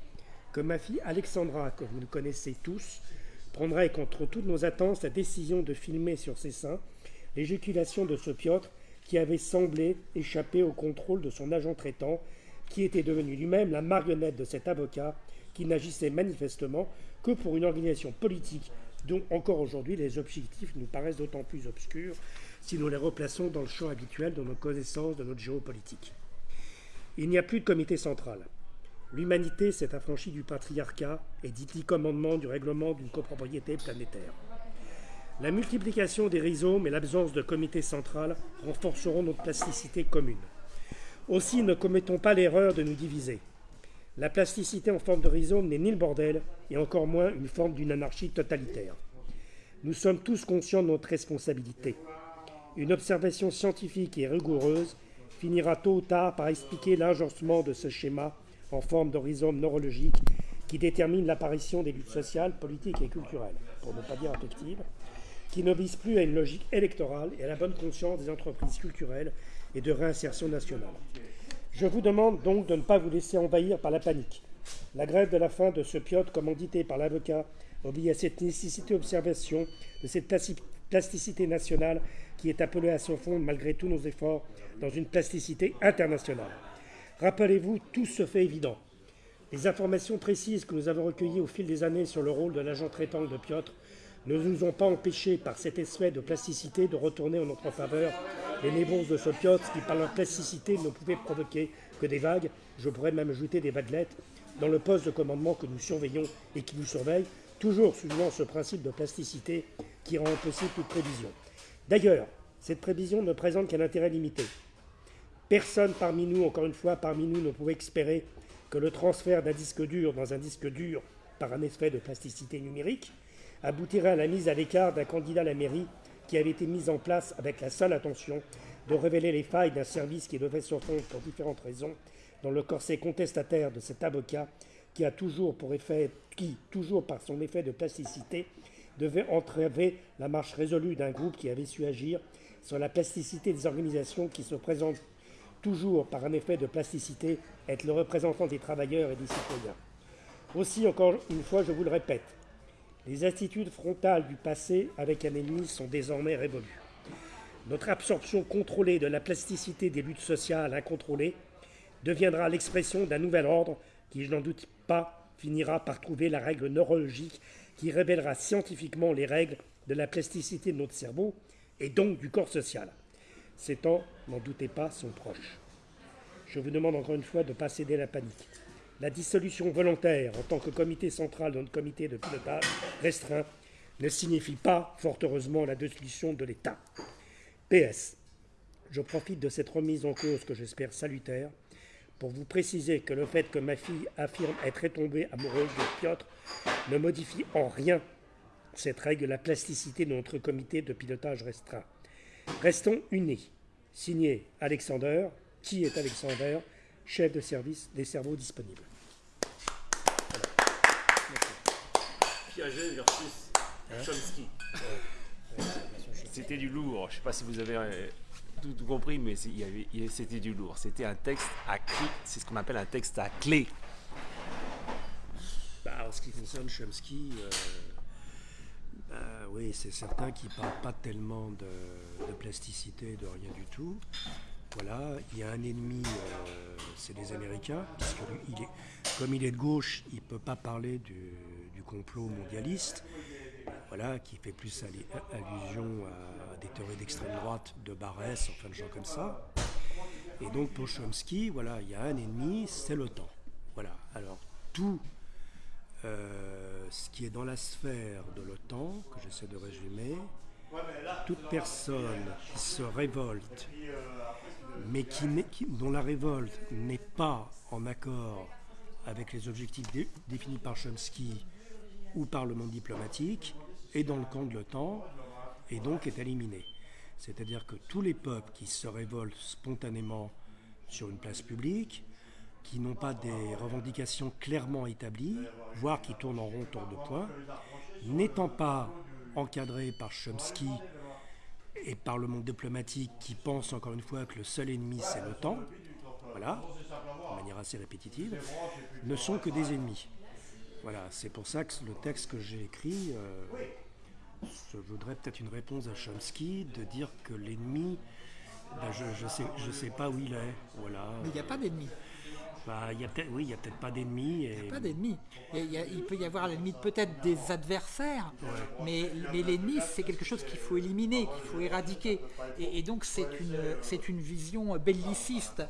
que ma fille Alexandra, que vous connaissez tous, prendrait contre toutes nos attentes la décision de filmer sur ses seins l'éjaculation de ce Piotr qui avait semblé échapper au contrôle de son agent traitant, qui était devenu lui-même la marionnette de cet avocat qui n'agissait manifestement que pour une organisation politique dont encore aujourd'hui les objectifs nous paraissent d'autant plus obscurs si nous les replaçons dans le champ habituel de nos connaissances de notre géopolitique. Il n'y a plus de comité central. L'humanité s'est affranchie du patriarcat et dit dix commandements du règlement d'une copropriété planétaire. La multiplication des rhizomes et l'absence de comité central renforceront notre plasticité commune. Aussi, ne commettons pas l'erreur de nous diviser. La plasticité en forme de rhizome n'est ni le bordel, et encore moins une forme d'une anarchie totalitaire. Nous sommes tous conscients de notre responsabilité. Une observation scientifique et rigoureuse finira tôt ou tard par expliquer l'agencement de ce schéma en forme de neurologique qui détermine l'apparition des luttes sociales, politiques et culturelles, pour ne pas dire affectives, qui n'obéissent plus à une logique électorale et à la bonne conscience des entreprises culturelles et de réinsertion nationale. Je vous demande donc de ne pas vous laisser envahir par la panique. La grève de la faim de ce Piotr, commandité par l'avocat, obéit à cette nécessité d'observation de cette plasticité nationale qui est appelée à se fondre malgré tous nos efforts dans une plasticité internationale. Rappelez-vous, tout se fait évident. Les informations précises que nous avons recueillies au fil des années sur le rôle de l'agent traitant de Piotr ne nous ont pas empêchés, par cet effet de plasticité, de retourner en notre faveur les névroses de ce Piotr qui, par leur plasticité, ne pouvaient provoquer que des vagues, je pourrais même ajouter des vaguelettes, dans le poste de commandement que nous surveillons et qui nous surveille, toujours suivant ce principe de plasticité qui rend impossible toute prévision. D'ailleurs, cette prévision ne présente qu'un intérêt limité. Personne parmi nous, encore une fois, parmi nous, ne pouvait espérer que le transfert d'un disque dur dans un disque dur par un effet de plasticité numérique aboutirait à la mise à l'écart d'un candidat à la mairie qui avait été mis en place avec la seule intention de révéler les failles d'un service qui devait se fondre pour différentes raisons dans le corset contestataire de cet avocat qui a toujours pour effet, qui, toujours par son effet de plasticité, devait entraver la marche résolue d'un groupe qui avait su agir sur la plasticité des organisations qui se présentent toujours par un effet de plasticité être le représentant des travailleurs et des citoyens. Aussi, encore une fois, je vous le répète, les attitudes frontales du passé avec un ennemi sont désormais révolues. Notre absorption contrôlée de la plasticité des luttes sociales incontrôlées deviendra l'expression d'un nouvel ordre qui, je n'en doute pas, finira par trouver la règle neurologique qui révélera scientifiquement les règles de la plasticité de notre cerveau et donc du corps social. Ces temps, n'en doutez pas, sont proches. Je vous demande encore une fois de ne pas céder à la panique. La dissolution volontaire en tant que comité central notre comité de pilotage restreint ne signifie pas, fort heureusement, la dissolution de l'État. PS. Je profite de cette remise en cause que j'espère salutaire pour vous préciser que le fait que ma fille affirme être tombée amoureuse de Piotr ne modifie en rien cette règle la plasticité de notre comité de pilotage restreint. Restons unis. Signé Alexander. Qui est Alexander? Chef de service des cerveaux disponibles. Piaget versus hein Chomsky. C'était du lourd. Je ne sais pas si vous avez euh, tout, compris, mais c'était du lourd. C'était un texte à clé. C'est ce qu'on appelle un texte à clé. Bah, en ce qui concerne Chomsky, euh, bah, oui, c'est certain qu'il ne parle pas tellement de, de, plasticité, de rien du tout. Voilà, il y a un ennemi, euh, c'est les Américains, puisque comme il est de gauche, il ne peut pas parler du, complot mondialiste, voilà, qui fait plus allusion à des théories d'extrême droite, de Barès, enfin de gens comme ça. Et donc pour Chomsky, voilà, il y a un ennemi, c'est l'OTAN. Voilà, alors tout euh, ce qui est dans la sphère de l'OTAN, que j'essaie de résumer, toute personne qui se révolte mais qui, dont la révolte n'est pas en accord avec les objectifs définis par Chomsky ou par le monde diplomatique, est dans le camp de l'OTAN et donc est éliminé. C'est-à-dire que tous les peuples qui se révoltent spontanément sur une place publique, qui n'ont pas des revendications clairement établies, voire qui tournent en rond autour de points, n'étant pas encadrés par Chomsky et par le monde diplomatique qui pense encore une fois que le seul ennemi c'est l'OTAN, voilà, de manière assez répétitive, ne sont que des ennemis. Voilà, c'est pour ça que le texte que j'ai écrit, euh, je voudrais peut-être une réponse à Chomsky de dire que l'ennemi, ben, je ne sais, je sais pas où il est. Voilà. Mais il n'y a pas d'ennemi. Bah, y a oui, il n'y a peut-être pas d'ennemis. Et... Il n'y a pas d'ennemis. Il, peut y avoir l'ennemi peut-être des adversaires, mais, l'ennemi, c'est quelque chose qu'il faut éliminer, qu'il faut éradiquer. Et, donc, c'est une, une vision belliciste.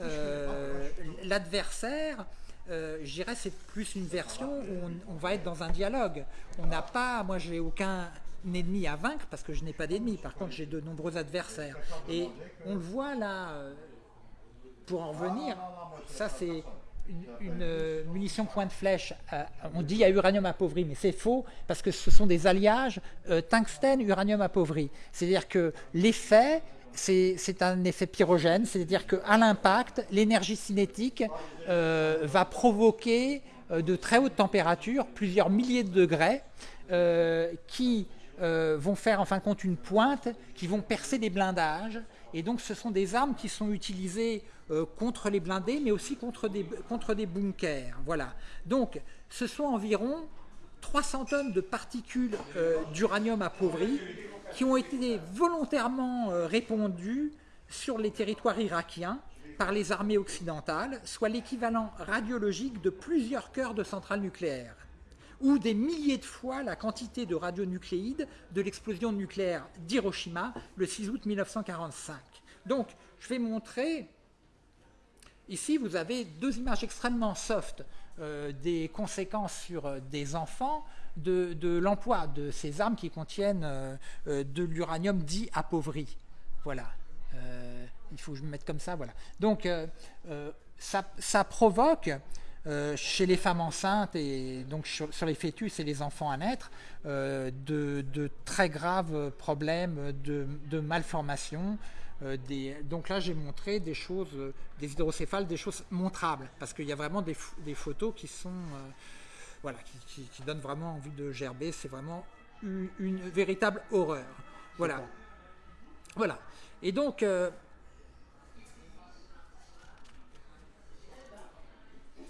Euh, l'adversaire, euh, je dirais, c'est plus une version où on, va être dans un dialogue. On n'a pas, moi, j'ai aucun ennemi à vaincre parce que je n'ai pas d'ennemi. Par contre, j'ai de nombreux adversaires. Et on le voit là. Euh, pour en revenir, ça c'est une, munition point de flèche, euh, on dit à uranium appauvri, mais c'est faux parce que ce sont des alliages euh, tungstène-uranium appauvri. C'est-à-dire que l'effet, c'est un effet pyrogène, c'est-à-dire qu'à l'impact, l'énergie cinétique euh, va provoquer de très hautes températures, plusieurs milliers de degrés, qui vont faire en fin de compte une pointe, qui vont percer des blindages. Et donc ce sont des armes qui sont utilisées euh, contre les blindés, mais aussi contre des, contre des bunkers. Voilà. Donc, ce sont environ 300 tonnes de particules euh, d'uranium appauvri qui ont été volontairement euh, répandues sur les territoires irakiens par les armées occidentales, soit l'équivalent radiologique de plusieurs cœurs de centrales nucléaires, ou des milliers de fois la quantité de radionucléides de l'explosion nucléaire d'Hiroshima le 6 août 1945. Donc, je vais montrer Ici, vous avez deux images extrêmement soft euh, des conséquences sur euh, des enfants de, l'emploi de ces armes qui contiennent euh, de l'uranium dit appauvri. Voilà. il faut que je me mette comme ça. Voilà. Donc, ça, provoque chez les femmes enceintes et donc sur, les fœtus et les enfants à naître de, très graves problèmes de, de malformation, euh, donc là, j'ai montré des choses, euh, des hydrocéphales, des choses montrables, parce qu'il y a vraiment des, photos qui sont, euh, voilà, qui, donnent vraiment envie de gerber. C'est vraiment une, véritable horreur. Voilà. Voilà. Et donc,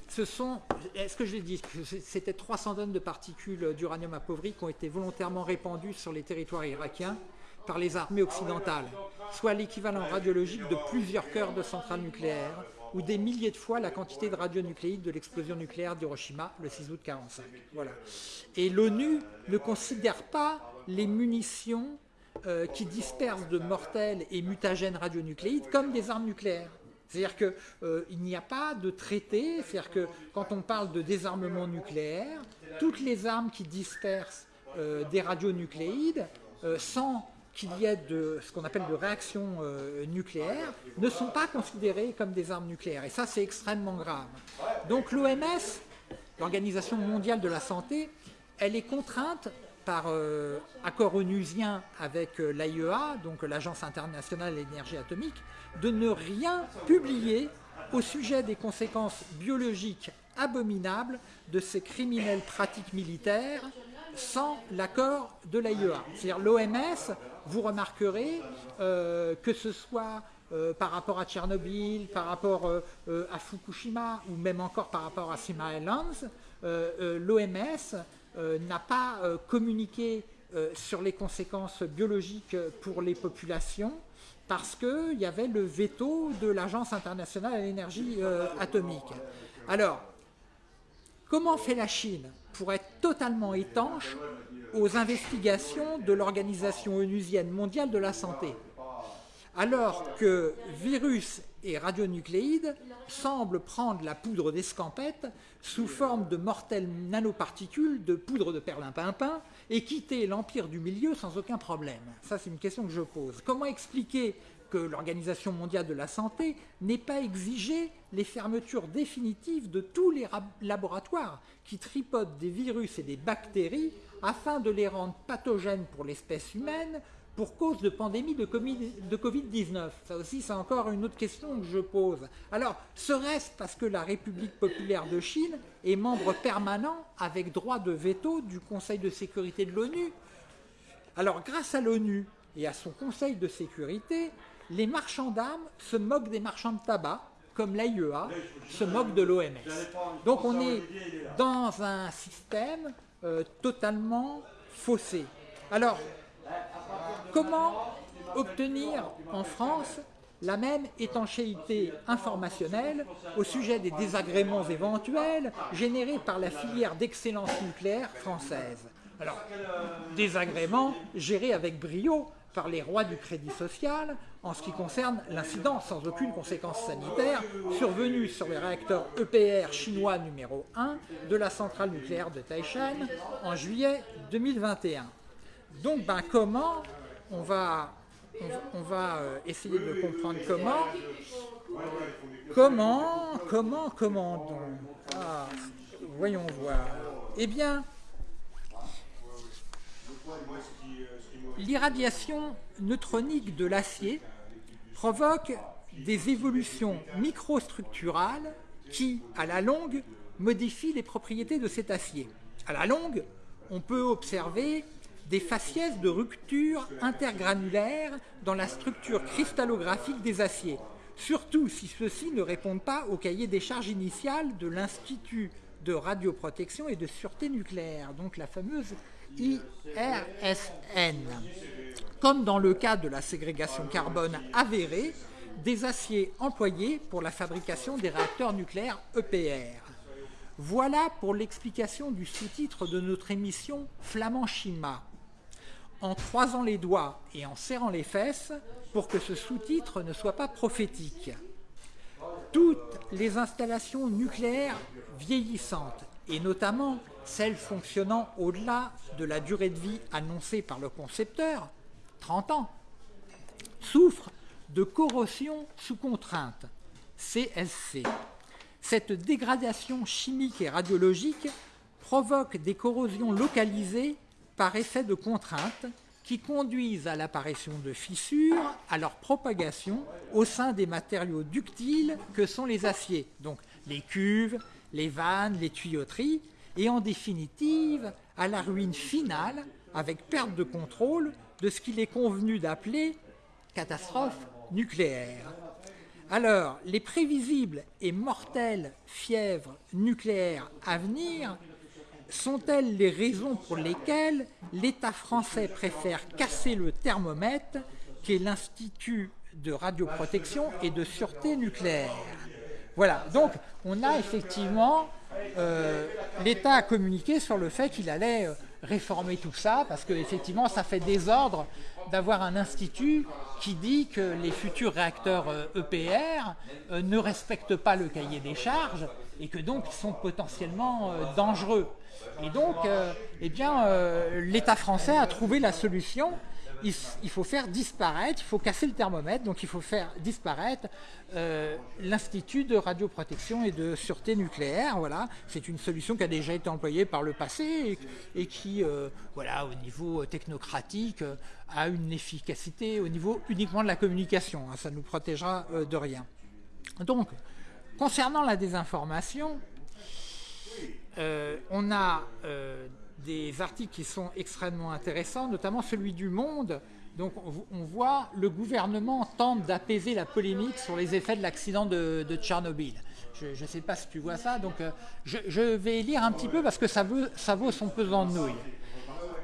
ce sont, est-ce que je l'ai dit, c'était 300 tonnes de particules d'uranium appauvri qui ont été volontairement répandues sur les territoires irakiens par les armées occidentales, soit l'équivalent radiologique de plusieurs cœurs de centrales nucléaires ou des milliers de fois la quantité de radionucléides de l'explosion nucléaire d'Hiroshima le 6 août 1945. Voilà. Et l'ONU ne considère pas les munitions euh, qui dispersent de mortels et mutagènes radionucléides comme des armes nucléaires. C'est-à-dire qu'il euh, n'y a pas de traité, c'est-à-dire que quand on parle de désarmement nucléaire, toutes les armes qui dispersent euh, des radionucléides, sans qu'il y ait de ce qu'on appelle de réactions euh, nucléaires ne sont pas considérées comme des armes nucléaires. Et ça, c'est extrêmement grave. Donc l'OMS, l'Organisation mondiale de la santé, elle est contrainte par euh, accord onusien avec euh, l'AIEA, donc l'Agence internationale de l'énergie atomique, de ne rien publier au sujet des conséquences biologiques abominables de ces criminelles pratiques militaires sans l'accord de l'AIEA. C'est-à-dire l'OMS vous remarquerez euh, que ce soit euh, par rapport à Tchernobyl, par rapport euh, à Fukushima ou même encore par rapport à Sima Islands, l'OMS n'a pas communiqué sur les conséquences biologiques pour les populations parce qu'il y avait le veto de l'Agence internationale à l'énergie atomique. Alors, comment fait la Chine? Pour être totalement étanche aux investigations de l'Organisation onusienne mondiale de la santé alors que virus et radionucléides semblent prendre la poudre d'escampette sous forme de mortelles nanoparticules de poudre de perlimpinpin et quitter l'empire du milieu sans aucun problème Ça, c'est une question que je pose. Comment expliquer que l'Organisation mondiale de la santé n'ait pas exigé les fermetures définitives de tous les laboratoires qui tripotent des virus et des bactéries afin de les rendre pathogènes pour l'espèce humaine pour cause de pandémie de Covid-19 Ça aussi, c'est encore une autre question que je pose. Alors, serait-ce parce que la République populaire de Chine est membre permanent avec droit de veto du Conseil de sécurité de l'ONU? Alors, grâce à l'ONU et à son Conseil de sécurité, les marchands d'armes se moquent des marchands de tabac, comme l'AIEA se moque de l'OMS. Donc on est dans un système euh, totalement faussé. Alors, Comment obtenir en France la même étanchéité informationnelle au sujet des désagréments éventuels générés par la filière d'excellence nucléaire française? Alors, désagréments gérés avec brio par les rois du crédit social en ce qui concerne l'incident sans aucune conséquence sanitaire survenu sur les réacteurs EPR chinois numéro 1 de la centrale nucléaire de Taishan en juillet 2021. Donc, ben, comment on va, on, va euh, essayer de comprendre comment. Comment, comment, comment donc ah, Voyons voir. Eh bien, l'irradiation neutronique de l'acier provoque des évolutions microstructurales qui, à la longue, modifient les propriétés de cet acier. À la longue, on peut observer des faciès de rupture intergranulaire dans la structure cristallographique des aciers, surtout si ceux-ci ne répondent pas au cahier des charges initiales de l'Institut de radioprotection et de sûreté nucléaire, donc la fameuse IRSN. Comme dans le cas de la ségrégation carbone avérée des aciers employés pour la fabrication des réacteurs nucléaires EPR. Voilà pour l'explication du sous-titre de notre émission Flamand Chima en croisant les doigts et en serrant les fesses pour que ce sous-titre ne soit pas prophétique. Toutes les installations nucléaires vieillissantes, et notamment celles fonctionnant au-delà de la durée de vie annoncée par le concepteur, 30 ans, souffrent de corrosion sous contrainte, CSC. Cette dégradation chimique et radiologique provoque des corrosions localisées par effet de contrainte qui conduisent à l'apparition de fissures, à leur propagation au sein des matériaux ductiles que sont les aciers, donc les cuves, les vannes, les tuyauteries, et en définitive à la ruine finale avec perte de contrôle de ce qu'il est convenu d'appeler catastrophe nucléaire. Alors, les prévisibles et mortelles fièvres nucléaires à venir sont-elles les raisons pour lesquelles l'État français préfère casser le thermomètre qui est l'Institut de radioprotection et de sûreté nucléaire? Voilà, donc on a effectivement, euh, l'État a communiqué sur le fait qu'il allait euh, réformer tout ça, parce qu'effectivement ça fait désordre d'avoir un institut qui dit que les futurs réacteurs EPR euh, e ne respectent pas le cahier des charges et que donc ils sont potentiellement dangereux. Et donc, eh bien, l'État français a trouvé la solution. Il, faut faire disparaître, il faut casser le thermomètre, donc il faut faire disparaître euh, l'Institut de radioprotection et de sûreté nucléaire. Voilà, c'est une solution qui a déjà été employée par le passé et, qui, voilà, au niveau technocratique, a une efficacité au niveau uniquement de la communication. Hein, ça nous protégera de rien. Donc, concernant la désinformation, euh, on a euh, des articles qui sont extrêmement intéressants, notamment celui du Monde. Donc on, voit le gouvernement tente d'apaiser la polémique sur les effets de l'accident de, Tchernobyl. Je ne sais pas si tu vois ça, donc euh, je, vais lire un petit peu parce que ça, ça vaut son pesant de nouilles.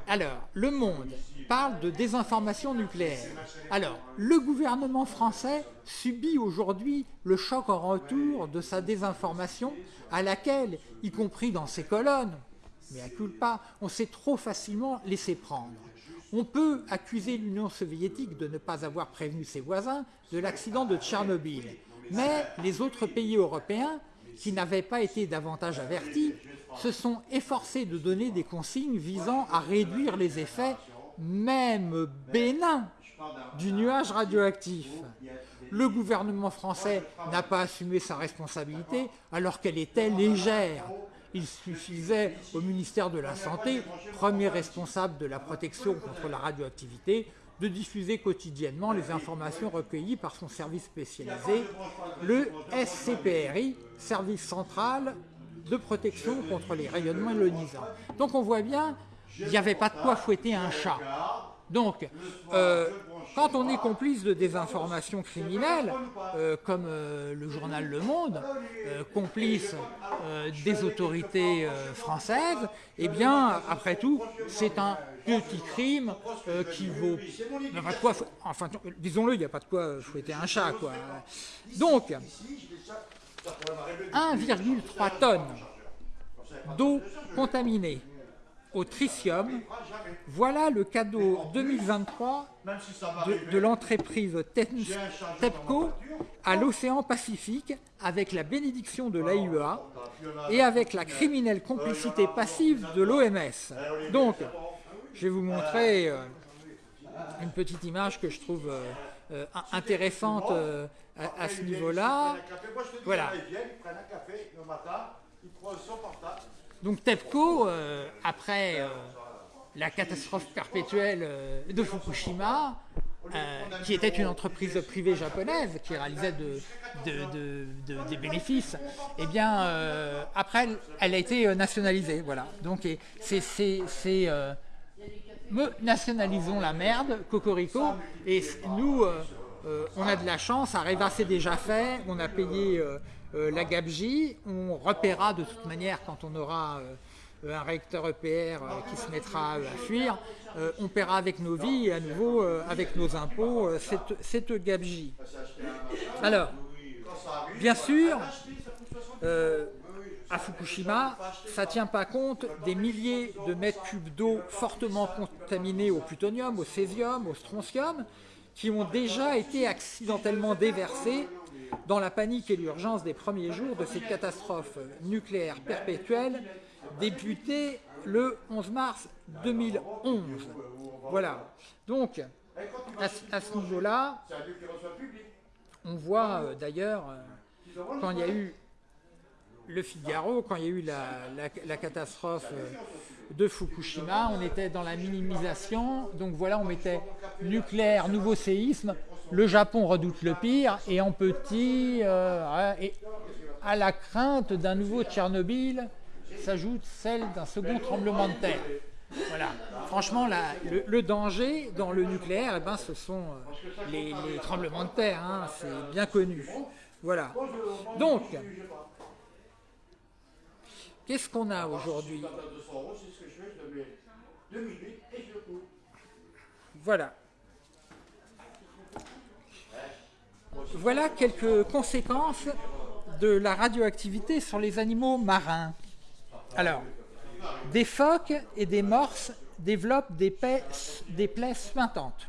Alors, Le Monde parle de désinformation nucléaire. Alors, le gouvernement français subit aujourd'hui le choc en retour de sa désinformation à laquelle, y compris dans ses colonnes, mais à culpa, on s'est trop facilement laissé prendre. On peut accuser l'Union soviétique de ne pas avoir prévenu ses voisins de l'accident de Tchernobyl. Mais les autres pays européens, qui n'avaient pas été davantage avertis, se sont efforcés de donner des consignes visant à réduire les effets, même bénins, du nuage radioactif. Le gouvernement français n'a pas assumé sa responsabilité alors qu'elle était légère. Il suffisait au ministère de la Santé, premier responsable de la protection contre la radioactivité, de diffuser quotidiennement les informations recueillies par son service spécialisé, le SCPRI, Service Central de Protection contre les rayonnements ionisants. Donc on voit bien, il n'y avait pas de quoi fouetter un chat. Donc, euh, quand on est complice de désinformation criminelle, euh, comme euh, le journal Le Monde, complice des autorités françaises, eh bien, après tout, c'est un petit crime qui vaut... Quoi, enfin, disons-le, il n'y a pas de quoi fouetter un chat, quoi. Donc, 1,3 tonnes d'eau contaminée au tritium, voilà le cadeau 2023 de, l'entreprise TEPCO à l'océan Pacifique avec la bénédiction de l'AIEA et avec la criminelle complicité passive de l'OMS. Donc, je vais vous montrer euh, une petite image que je trouve euh, euh, intéressante à, ce niveau-là. Donc TEPCO, euh, après euh, la catastrophe perpétuelle euh, de Fukushima, qui était une entreprise privée japonaise qui réalisait des bénéfices, eh bien, après, elle a été nationalisée. Voilà. Donc, c'est nationalisons la merde, Cocorico, et nous, on a de la chance, Areva c'est déjà fait, on a payé la GABJ, on repérera de toute manière quand on aura euh, un réacteur EPR euh, qui se mettra à fuir, on paiera avec nos vies et à nouveau avec nos impôts cette, cette. Alors, bien sûr, à Fukushima, ça ne tient pas compte des milliers de mètres cubes d'eau fortement contaminés au plutonium, au césium, au strontium, qui ont déjà été accidentellement déversés dans la panique et l'urgence des premiers jours de cette catastrophe nucléaire perpétuelle débutée le 11 mars 2011. Voilà. Donc, à, ce niveau-là, on voit euh, d'ailleurs, euh, quand il y a eu le Figaro, quand il y a eu la, catastrophe euh, de Fukushima, on était dans la minimisation. Donc voilà, on mettait nucléaire, nouveau séisme. Le Japon redoute le pire et en petit, euh, et à la crainte d'un nouveau Tchernobyl s'ajoute celle d'un second tremblement de terre. Voilà. Franchement, le, danger dans le nucléaire, eh ben, ce sont euh, les, tremblements de terre. Hein, c'est bien connu. Voilà. Donc, qu'est-ce qu'on a aujourd'hui? Voilà. Voilà quelques conséquences de la radioactivité sur les animaux marins. Alors, des phoques et des morses développent des, plaies suintantes.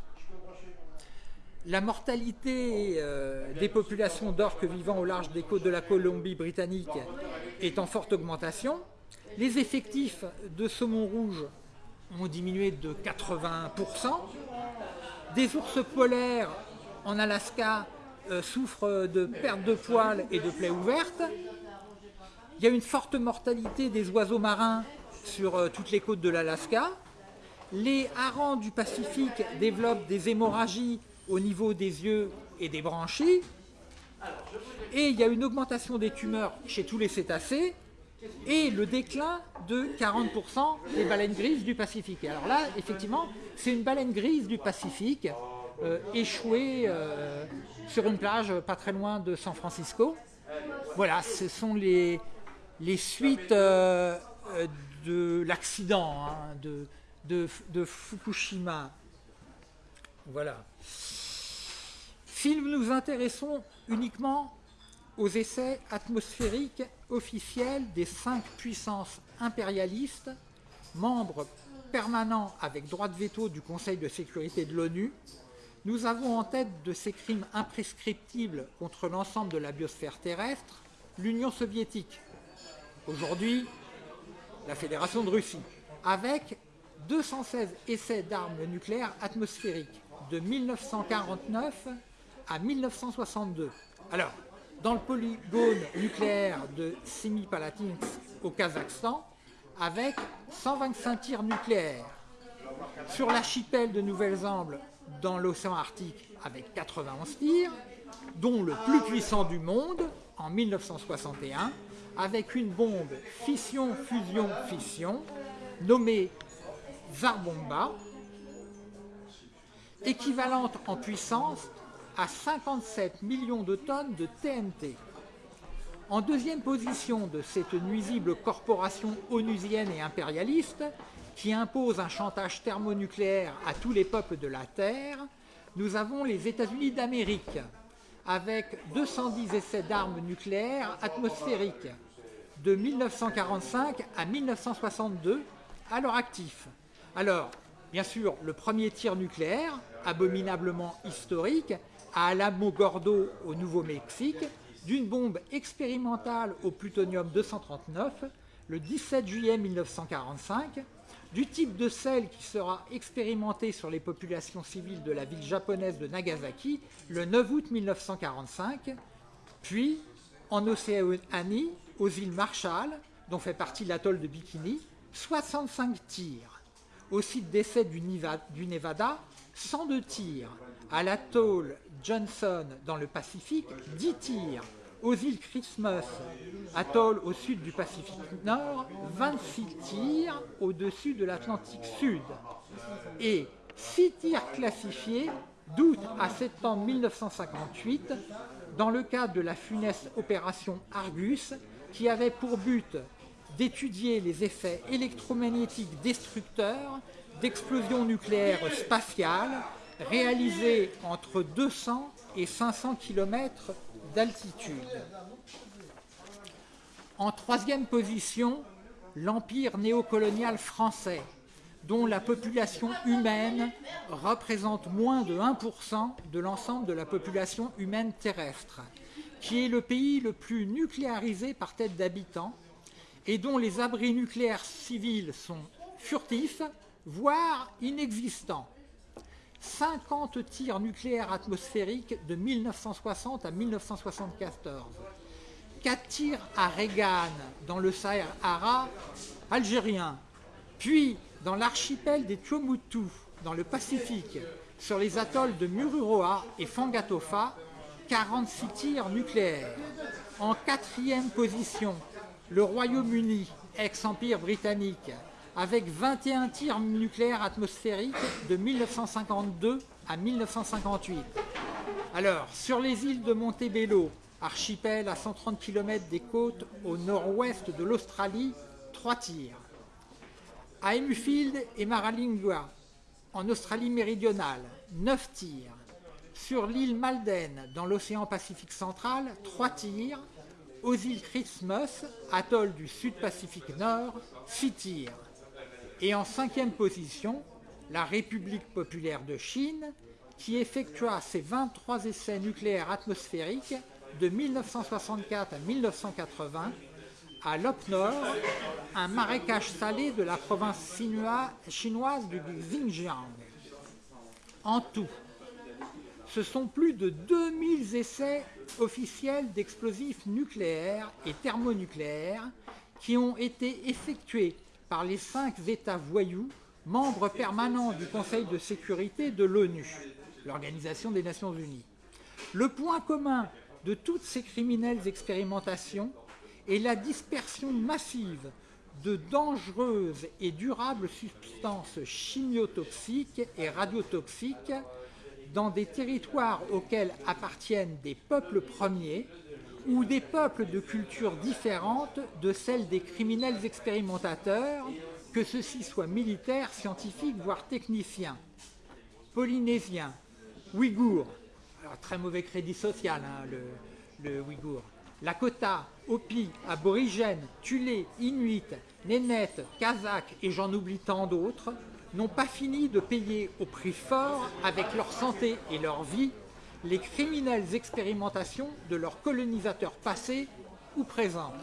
La mortalité euh, des populations d'orques vivant au large des côtes de la Colombie-Britannique est en forte augmentation. Les effectifs de saumon rouge ont diminué de 80%. Des ours polaires en Alaska euh, souffrent de perte de poils et de plaies ouvertes. Il y a une forte mortalité des oiseaux marins sur euh, toutes les côtes de l'Alaska. Les harengs du Pacifique développent des hémorragies au niveau des yeux et des branchies. Et il y a une augmentation des tumeurs chez tous les cétacés et le déclin de 40% des baleines grises du Pacifique. alors là, effectivement, c'est une baleine grise du Pacifique euh, échouée euh, sur une plage pas très loin de San Francisco. Voilà, ce sont les, suites euh, de l'accident, hein, de, de, Fukushima. Voilà. Film, nous intéressons uniquement aux essais atmosphériques officiels des cinq puissances impérialistes, membres permanents avec droit de veto du Conseil de sécurité de l'ONU. Nous avons en tête de ces crimes imprescriptibles contre l'ensemble de la biosphère terrestre l'Union soviétique, aujourd'hui la Fédération de Russie, avec 216 essais d'armes nucléaires atmosphériques de 1949 à 1962. Alors, dans le polygone nucléaire de Semipalatinsk au Kazakhstan, avec 125 tirs nucléaires. Sur l'archipel de Nouvelle-Zélande, dans l'océan Arctique, avec 91 tirs, dont le plus puissant du monde, en 1961, avec une bombe fission-fusion-fission, nommée Zarbomba, équivalente en puissance à 57 millions de tonnes de TNT. En deuxième position de cette nuisible corporation onusienne et impérialiste, qui impose un chantage thermonucléaire à tous les peuples de la Terre, nous avons les États-Unis d'Amérique, avec 210 essais d'armes nucléaires atmosphériques de 1945 à 1962 à leur actif. Alors, bien sûr, le premier tir nucléaire, abominablement historique, à Alamogordo au Nouveau-Mexique, d'une bombe expérimentale au plutonium-239 le 17 juillet 1945, du type de celle qui sera expérimentée sur les populations civiles de la ville japonaise de Nagasaki le 9 août 1945, puis en Océanie, aux îles Marshall, dont fait partie l'atoll de Bikini, 65 tirs. Au site d'essai du Nevada, 102 tirs. À l'atoll Johnson dans le Pacifique, 10 tirs. Aux îles Christmas, atoll au sud du Pacifique Nord, 26 tirs au-dessus de l'Atlantique Sud. Et 6 tirs classifiés d'août à septembre 1958 dans le cadre de la funeste opération Argus qui avait pour but d'étudier les effets électromagnétiques destructeurs d'explosions nucléaires spatiales réalisées entre 200 et 500 km d'altitude. En troisième position, l'empire néocolonial français, dont la population humaine représente moins de 1% de l'ensemble de la population humaine terrestre, qui est le pays le plus nucléarisé par tête d'habitants et dont les abris nucléaires civils sont furtifs, voire inexistants. 50 tirs nucléaires atmosphériques de 1960 à 1974. 4 tirs à Reagan dans le Sahara algérien, puis dans l'archipel des Tuamotu, dans le Pacifique, sur les atolls de Mururoa et Fangatofa, 46 tirs nucléaires. En quatrième position, le Royaume-Uni, ex-empire britannique, avec 21 tirs nucléaires atmosphériques de 1952 à 1958. Alors, sur les îles de Montebello, archipel à 130 km des côtes au nord-ouest de l'Australie, 3 tirs. À Emufield et Maralingua, en Australie méridionale, 9 tirs. Sur l'île Malden, dans l'océan Pacifique central, 3 tirs. Aux îles Christmas, atoll du Sud-Pacifique Nord, 6 tirs. Et en cinquième position, la République populaire de Chine, qui effectua ses 23 essais nucléaires atmosphériques de 1964 à 1980 à Nord, un marécage salé de la province chinoise du Xinjiang. En tout, ce sont plus de 2000 essais officiels d'explosifs nucléaires et thermonucléaires qui ont été effectués par les cinq États voyous, membres permanents du Conseil de sécurité de l'ONU, l'Organisation des Nations Unies. Le point commun de toutes ces criminelles expérimentations est la dispersion massive de dangereuses et durables substances chimiotoxiques et radiotoxiques dans des territoires auxquels appartiennent des peuples premiers ou des peuples de cultures différentes de celles des criminels expérimentateurs que ceux-ci soient militaires, scientifiques, voire techniciens, polynésiens, ouïghours, très mauvais crédit social, hein, le, ouïghour, Lakota, Hopi, Aborigènes, Tulé, Inuit, Nénètes, Kazakhs et j'en oublie tant d'autres, n'ont pas fini de payer au prix fort, avec leur santé et leur vie, les criminelles expérimentations de leurs colonisateurs passés ou présents.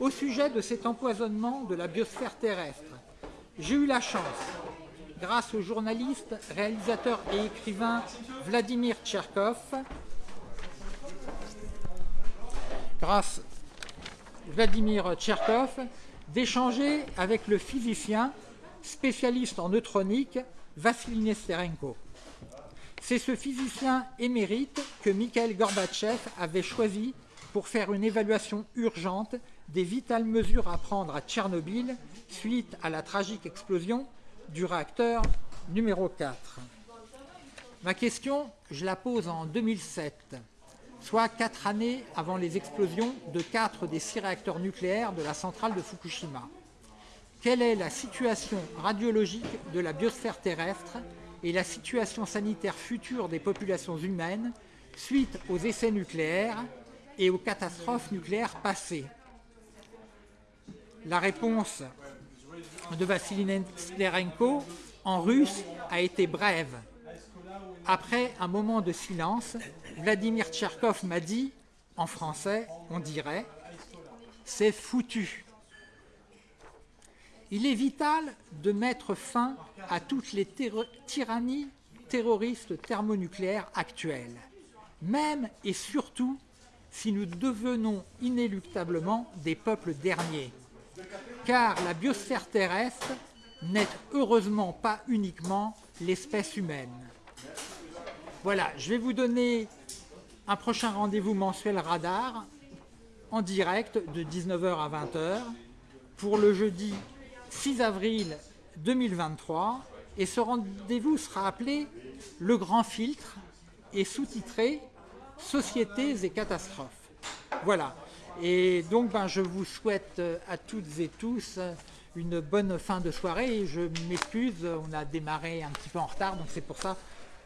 Au sujet de cet empoisonnement de la biosphère terrestre, j'ai eu la chance, grâce au journaliste, réalisateur et écrivain Vladimir Tcherkov, grâce Vladimir Tcherkov, d'échanger avec le physicien spécialiste en neutronique Vassili Nesterenko. C'est ce physicien émérite que Mikhail Gorbatchev avait choisi pour faire une évaluation urgente des vitales mesures à prendre à Tchernobyl suite à la tragique explosion du réacteur numéro 4. Ma question, je la pose en 2007, soit quatre années avant les explosions de quatre des six réacteurs nucléaires de la centrale de Fukushima. Quelle est la situation radiologique de la biosphère terrestre et la situation sanitaire future des populations humaines suite aux essais nucléaires et aux catastrophes nucléaires passées La réponse de Vassili Nesterenko en russe a été brève. Après un moment de silence, Vladimir Tcherkov m'a dit, en français, on dirait, c'est foutu. Il est vital de mettre fin à toutes les tyrannies terroristes thermonucléaires actuelles, même et surtout si nous devenons inéluctablement des peuples derniers. Car la biosphère terrestre n'est heureusement pas uniquement l'espèce humaine. Voilà, je vais vous donner un prochain rendez-vous mensuel radar en direct de 19h à 20h pour le jeudi 6 avril 2023 et ce rendez-vous sera appelé Le Grand Filtre et sous-titré Sociétés et catastrophes. Voilà, et donc ben, je vous souhaite à toutes et tous une bonne fin de soirée. Je m'excuse, on a démarré un petit peu en retard, donc c'est pour ça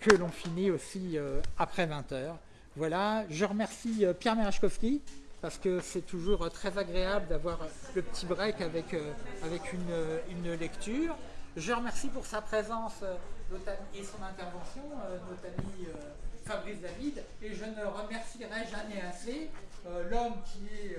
que l'on finit aussi euh, après 20h. Voilà, je remercie euh, Pierre Merachkowski parce que c'est toujours très agréable d'avoir le petit break avec, euh, avec une, une, lecture. Je remercie pour sa présence et son intervention notre ami Fabrice David et je ne remercierai jamais assez l'homme qui est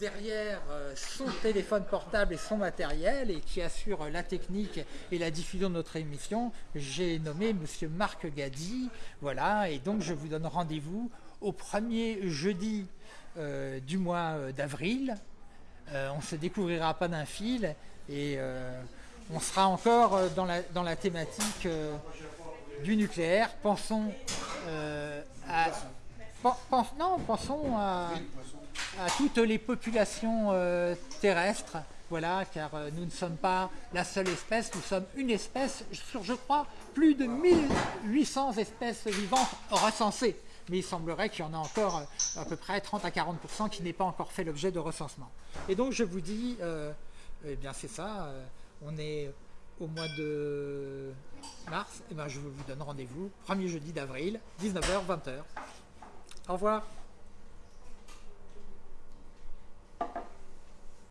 derrière son téléphone portable et son matériel et qui assure la technique et la diffusion de notre émission, j'ai nommé Monsieur Marc Gadi. Voilà, et donc je vous donne rendez-vous au premier jeudi euh, du mois euh, d'avril. Euh, on ne se découvrira pas d'un fil et on sera encore dans la, thématique du nucléaire. Pensons à... pensons à, toutes les populations terrestres, voilà, car nous ne sommes pas la seule espèce, nous sommes une espèce sur, je crois, plus de 1800 espèces vivantes recensées mais il semblerait qu'il y en a encore euh, à peu près 30 à 40% qui n'est pas encore fait l'objet de recensement. Et donc je vous dis, euh, eh bien c'est ça, euh, on est au mois de mars, eh je vous donne rendez-vous, premier jeudi d'avril, 19h, 20h. Au revoir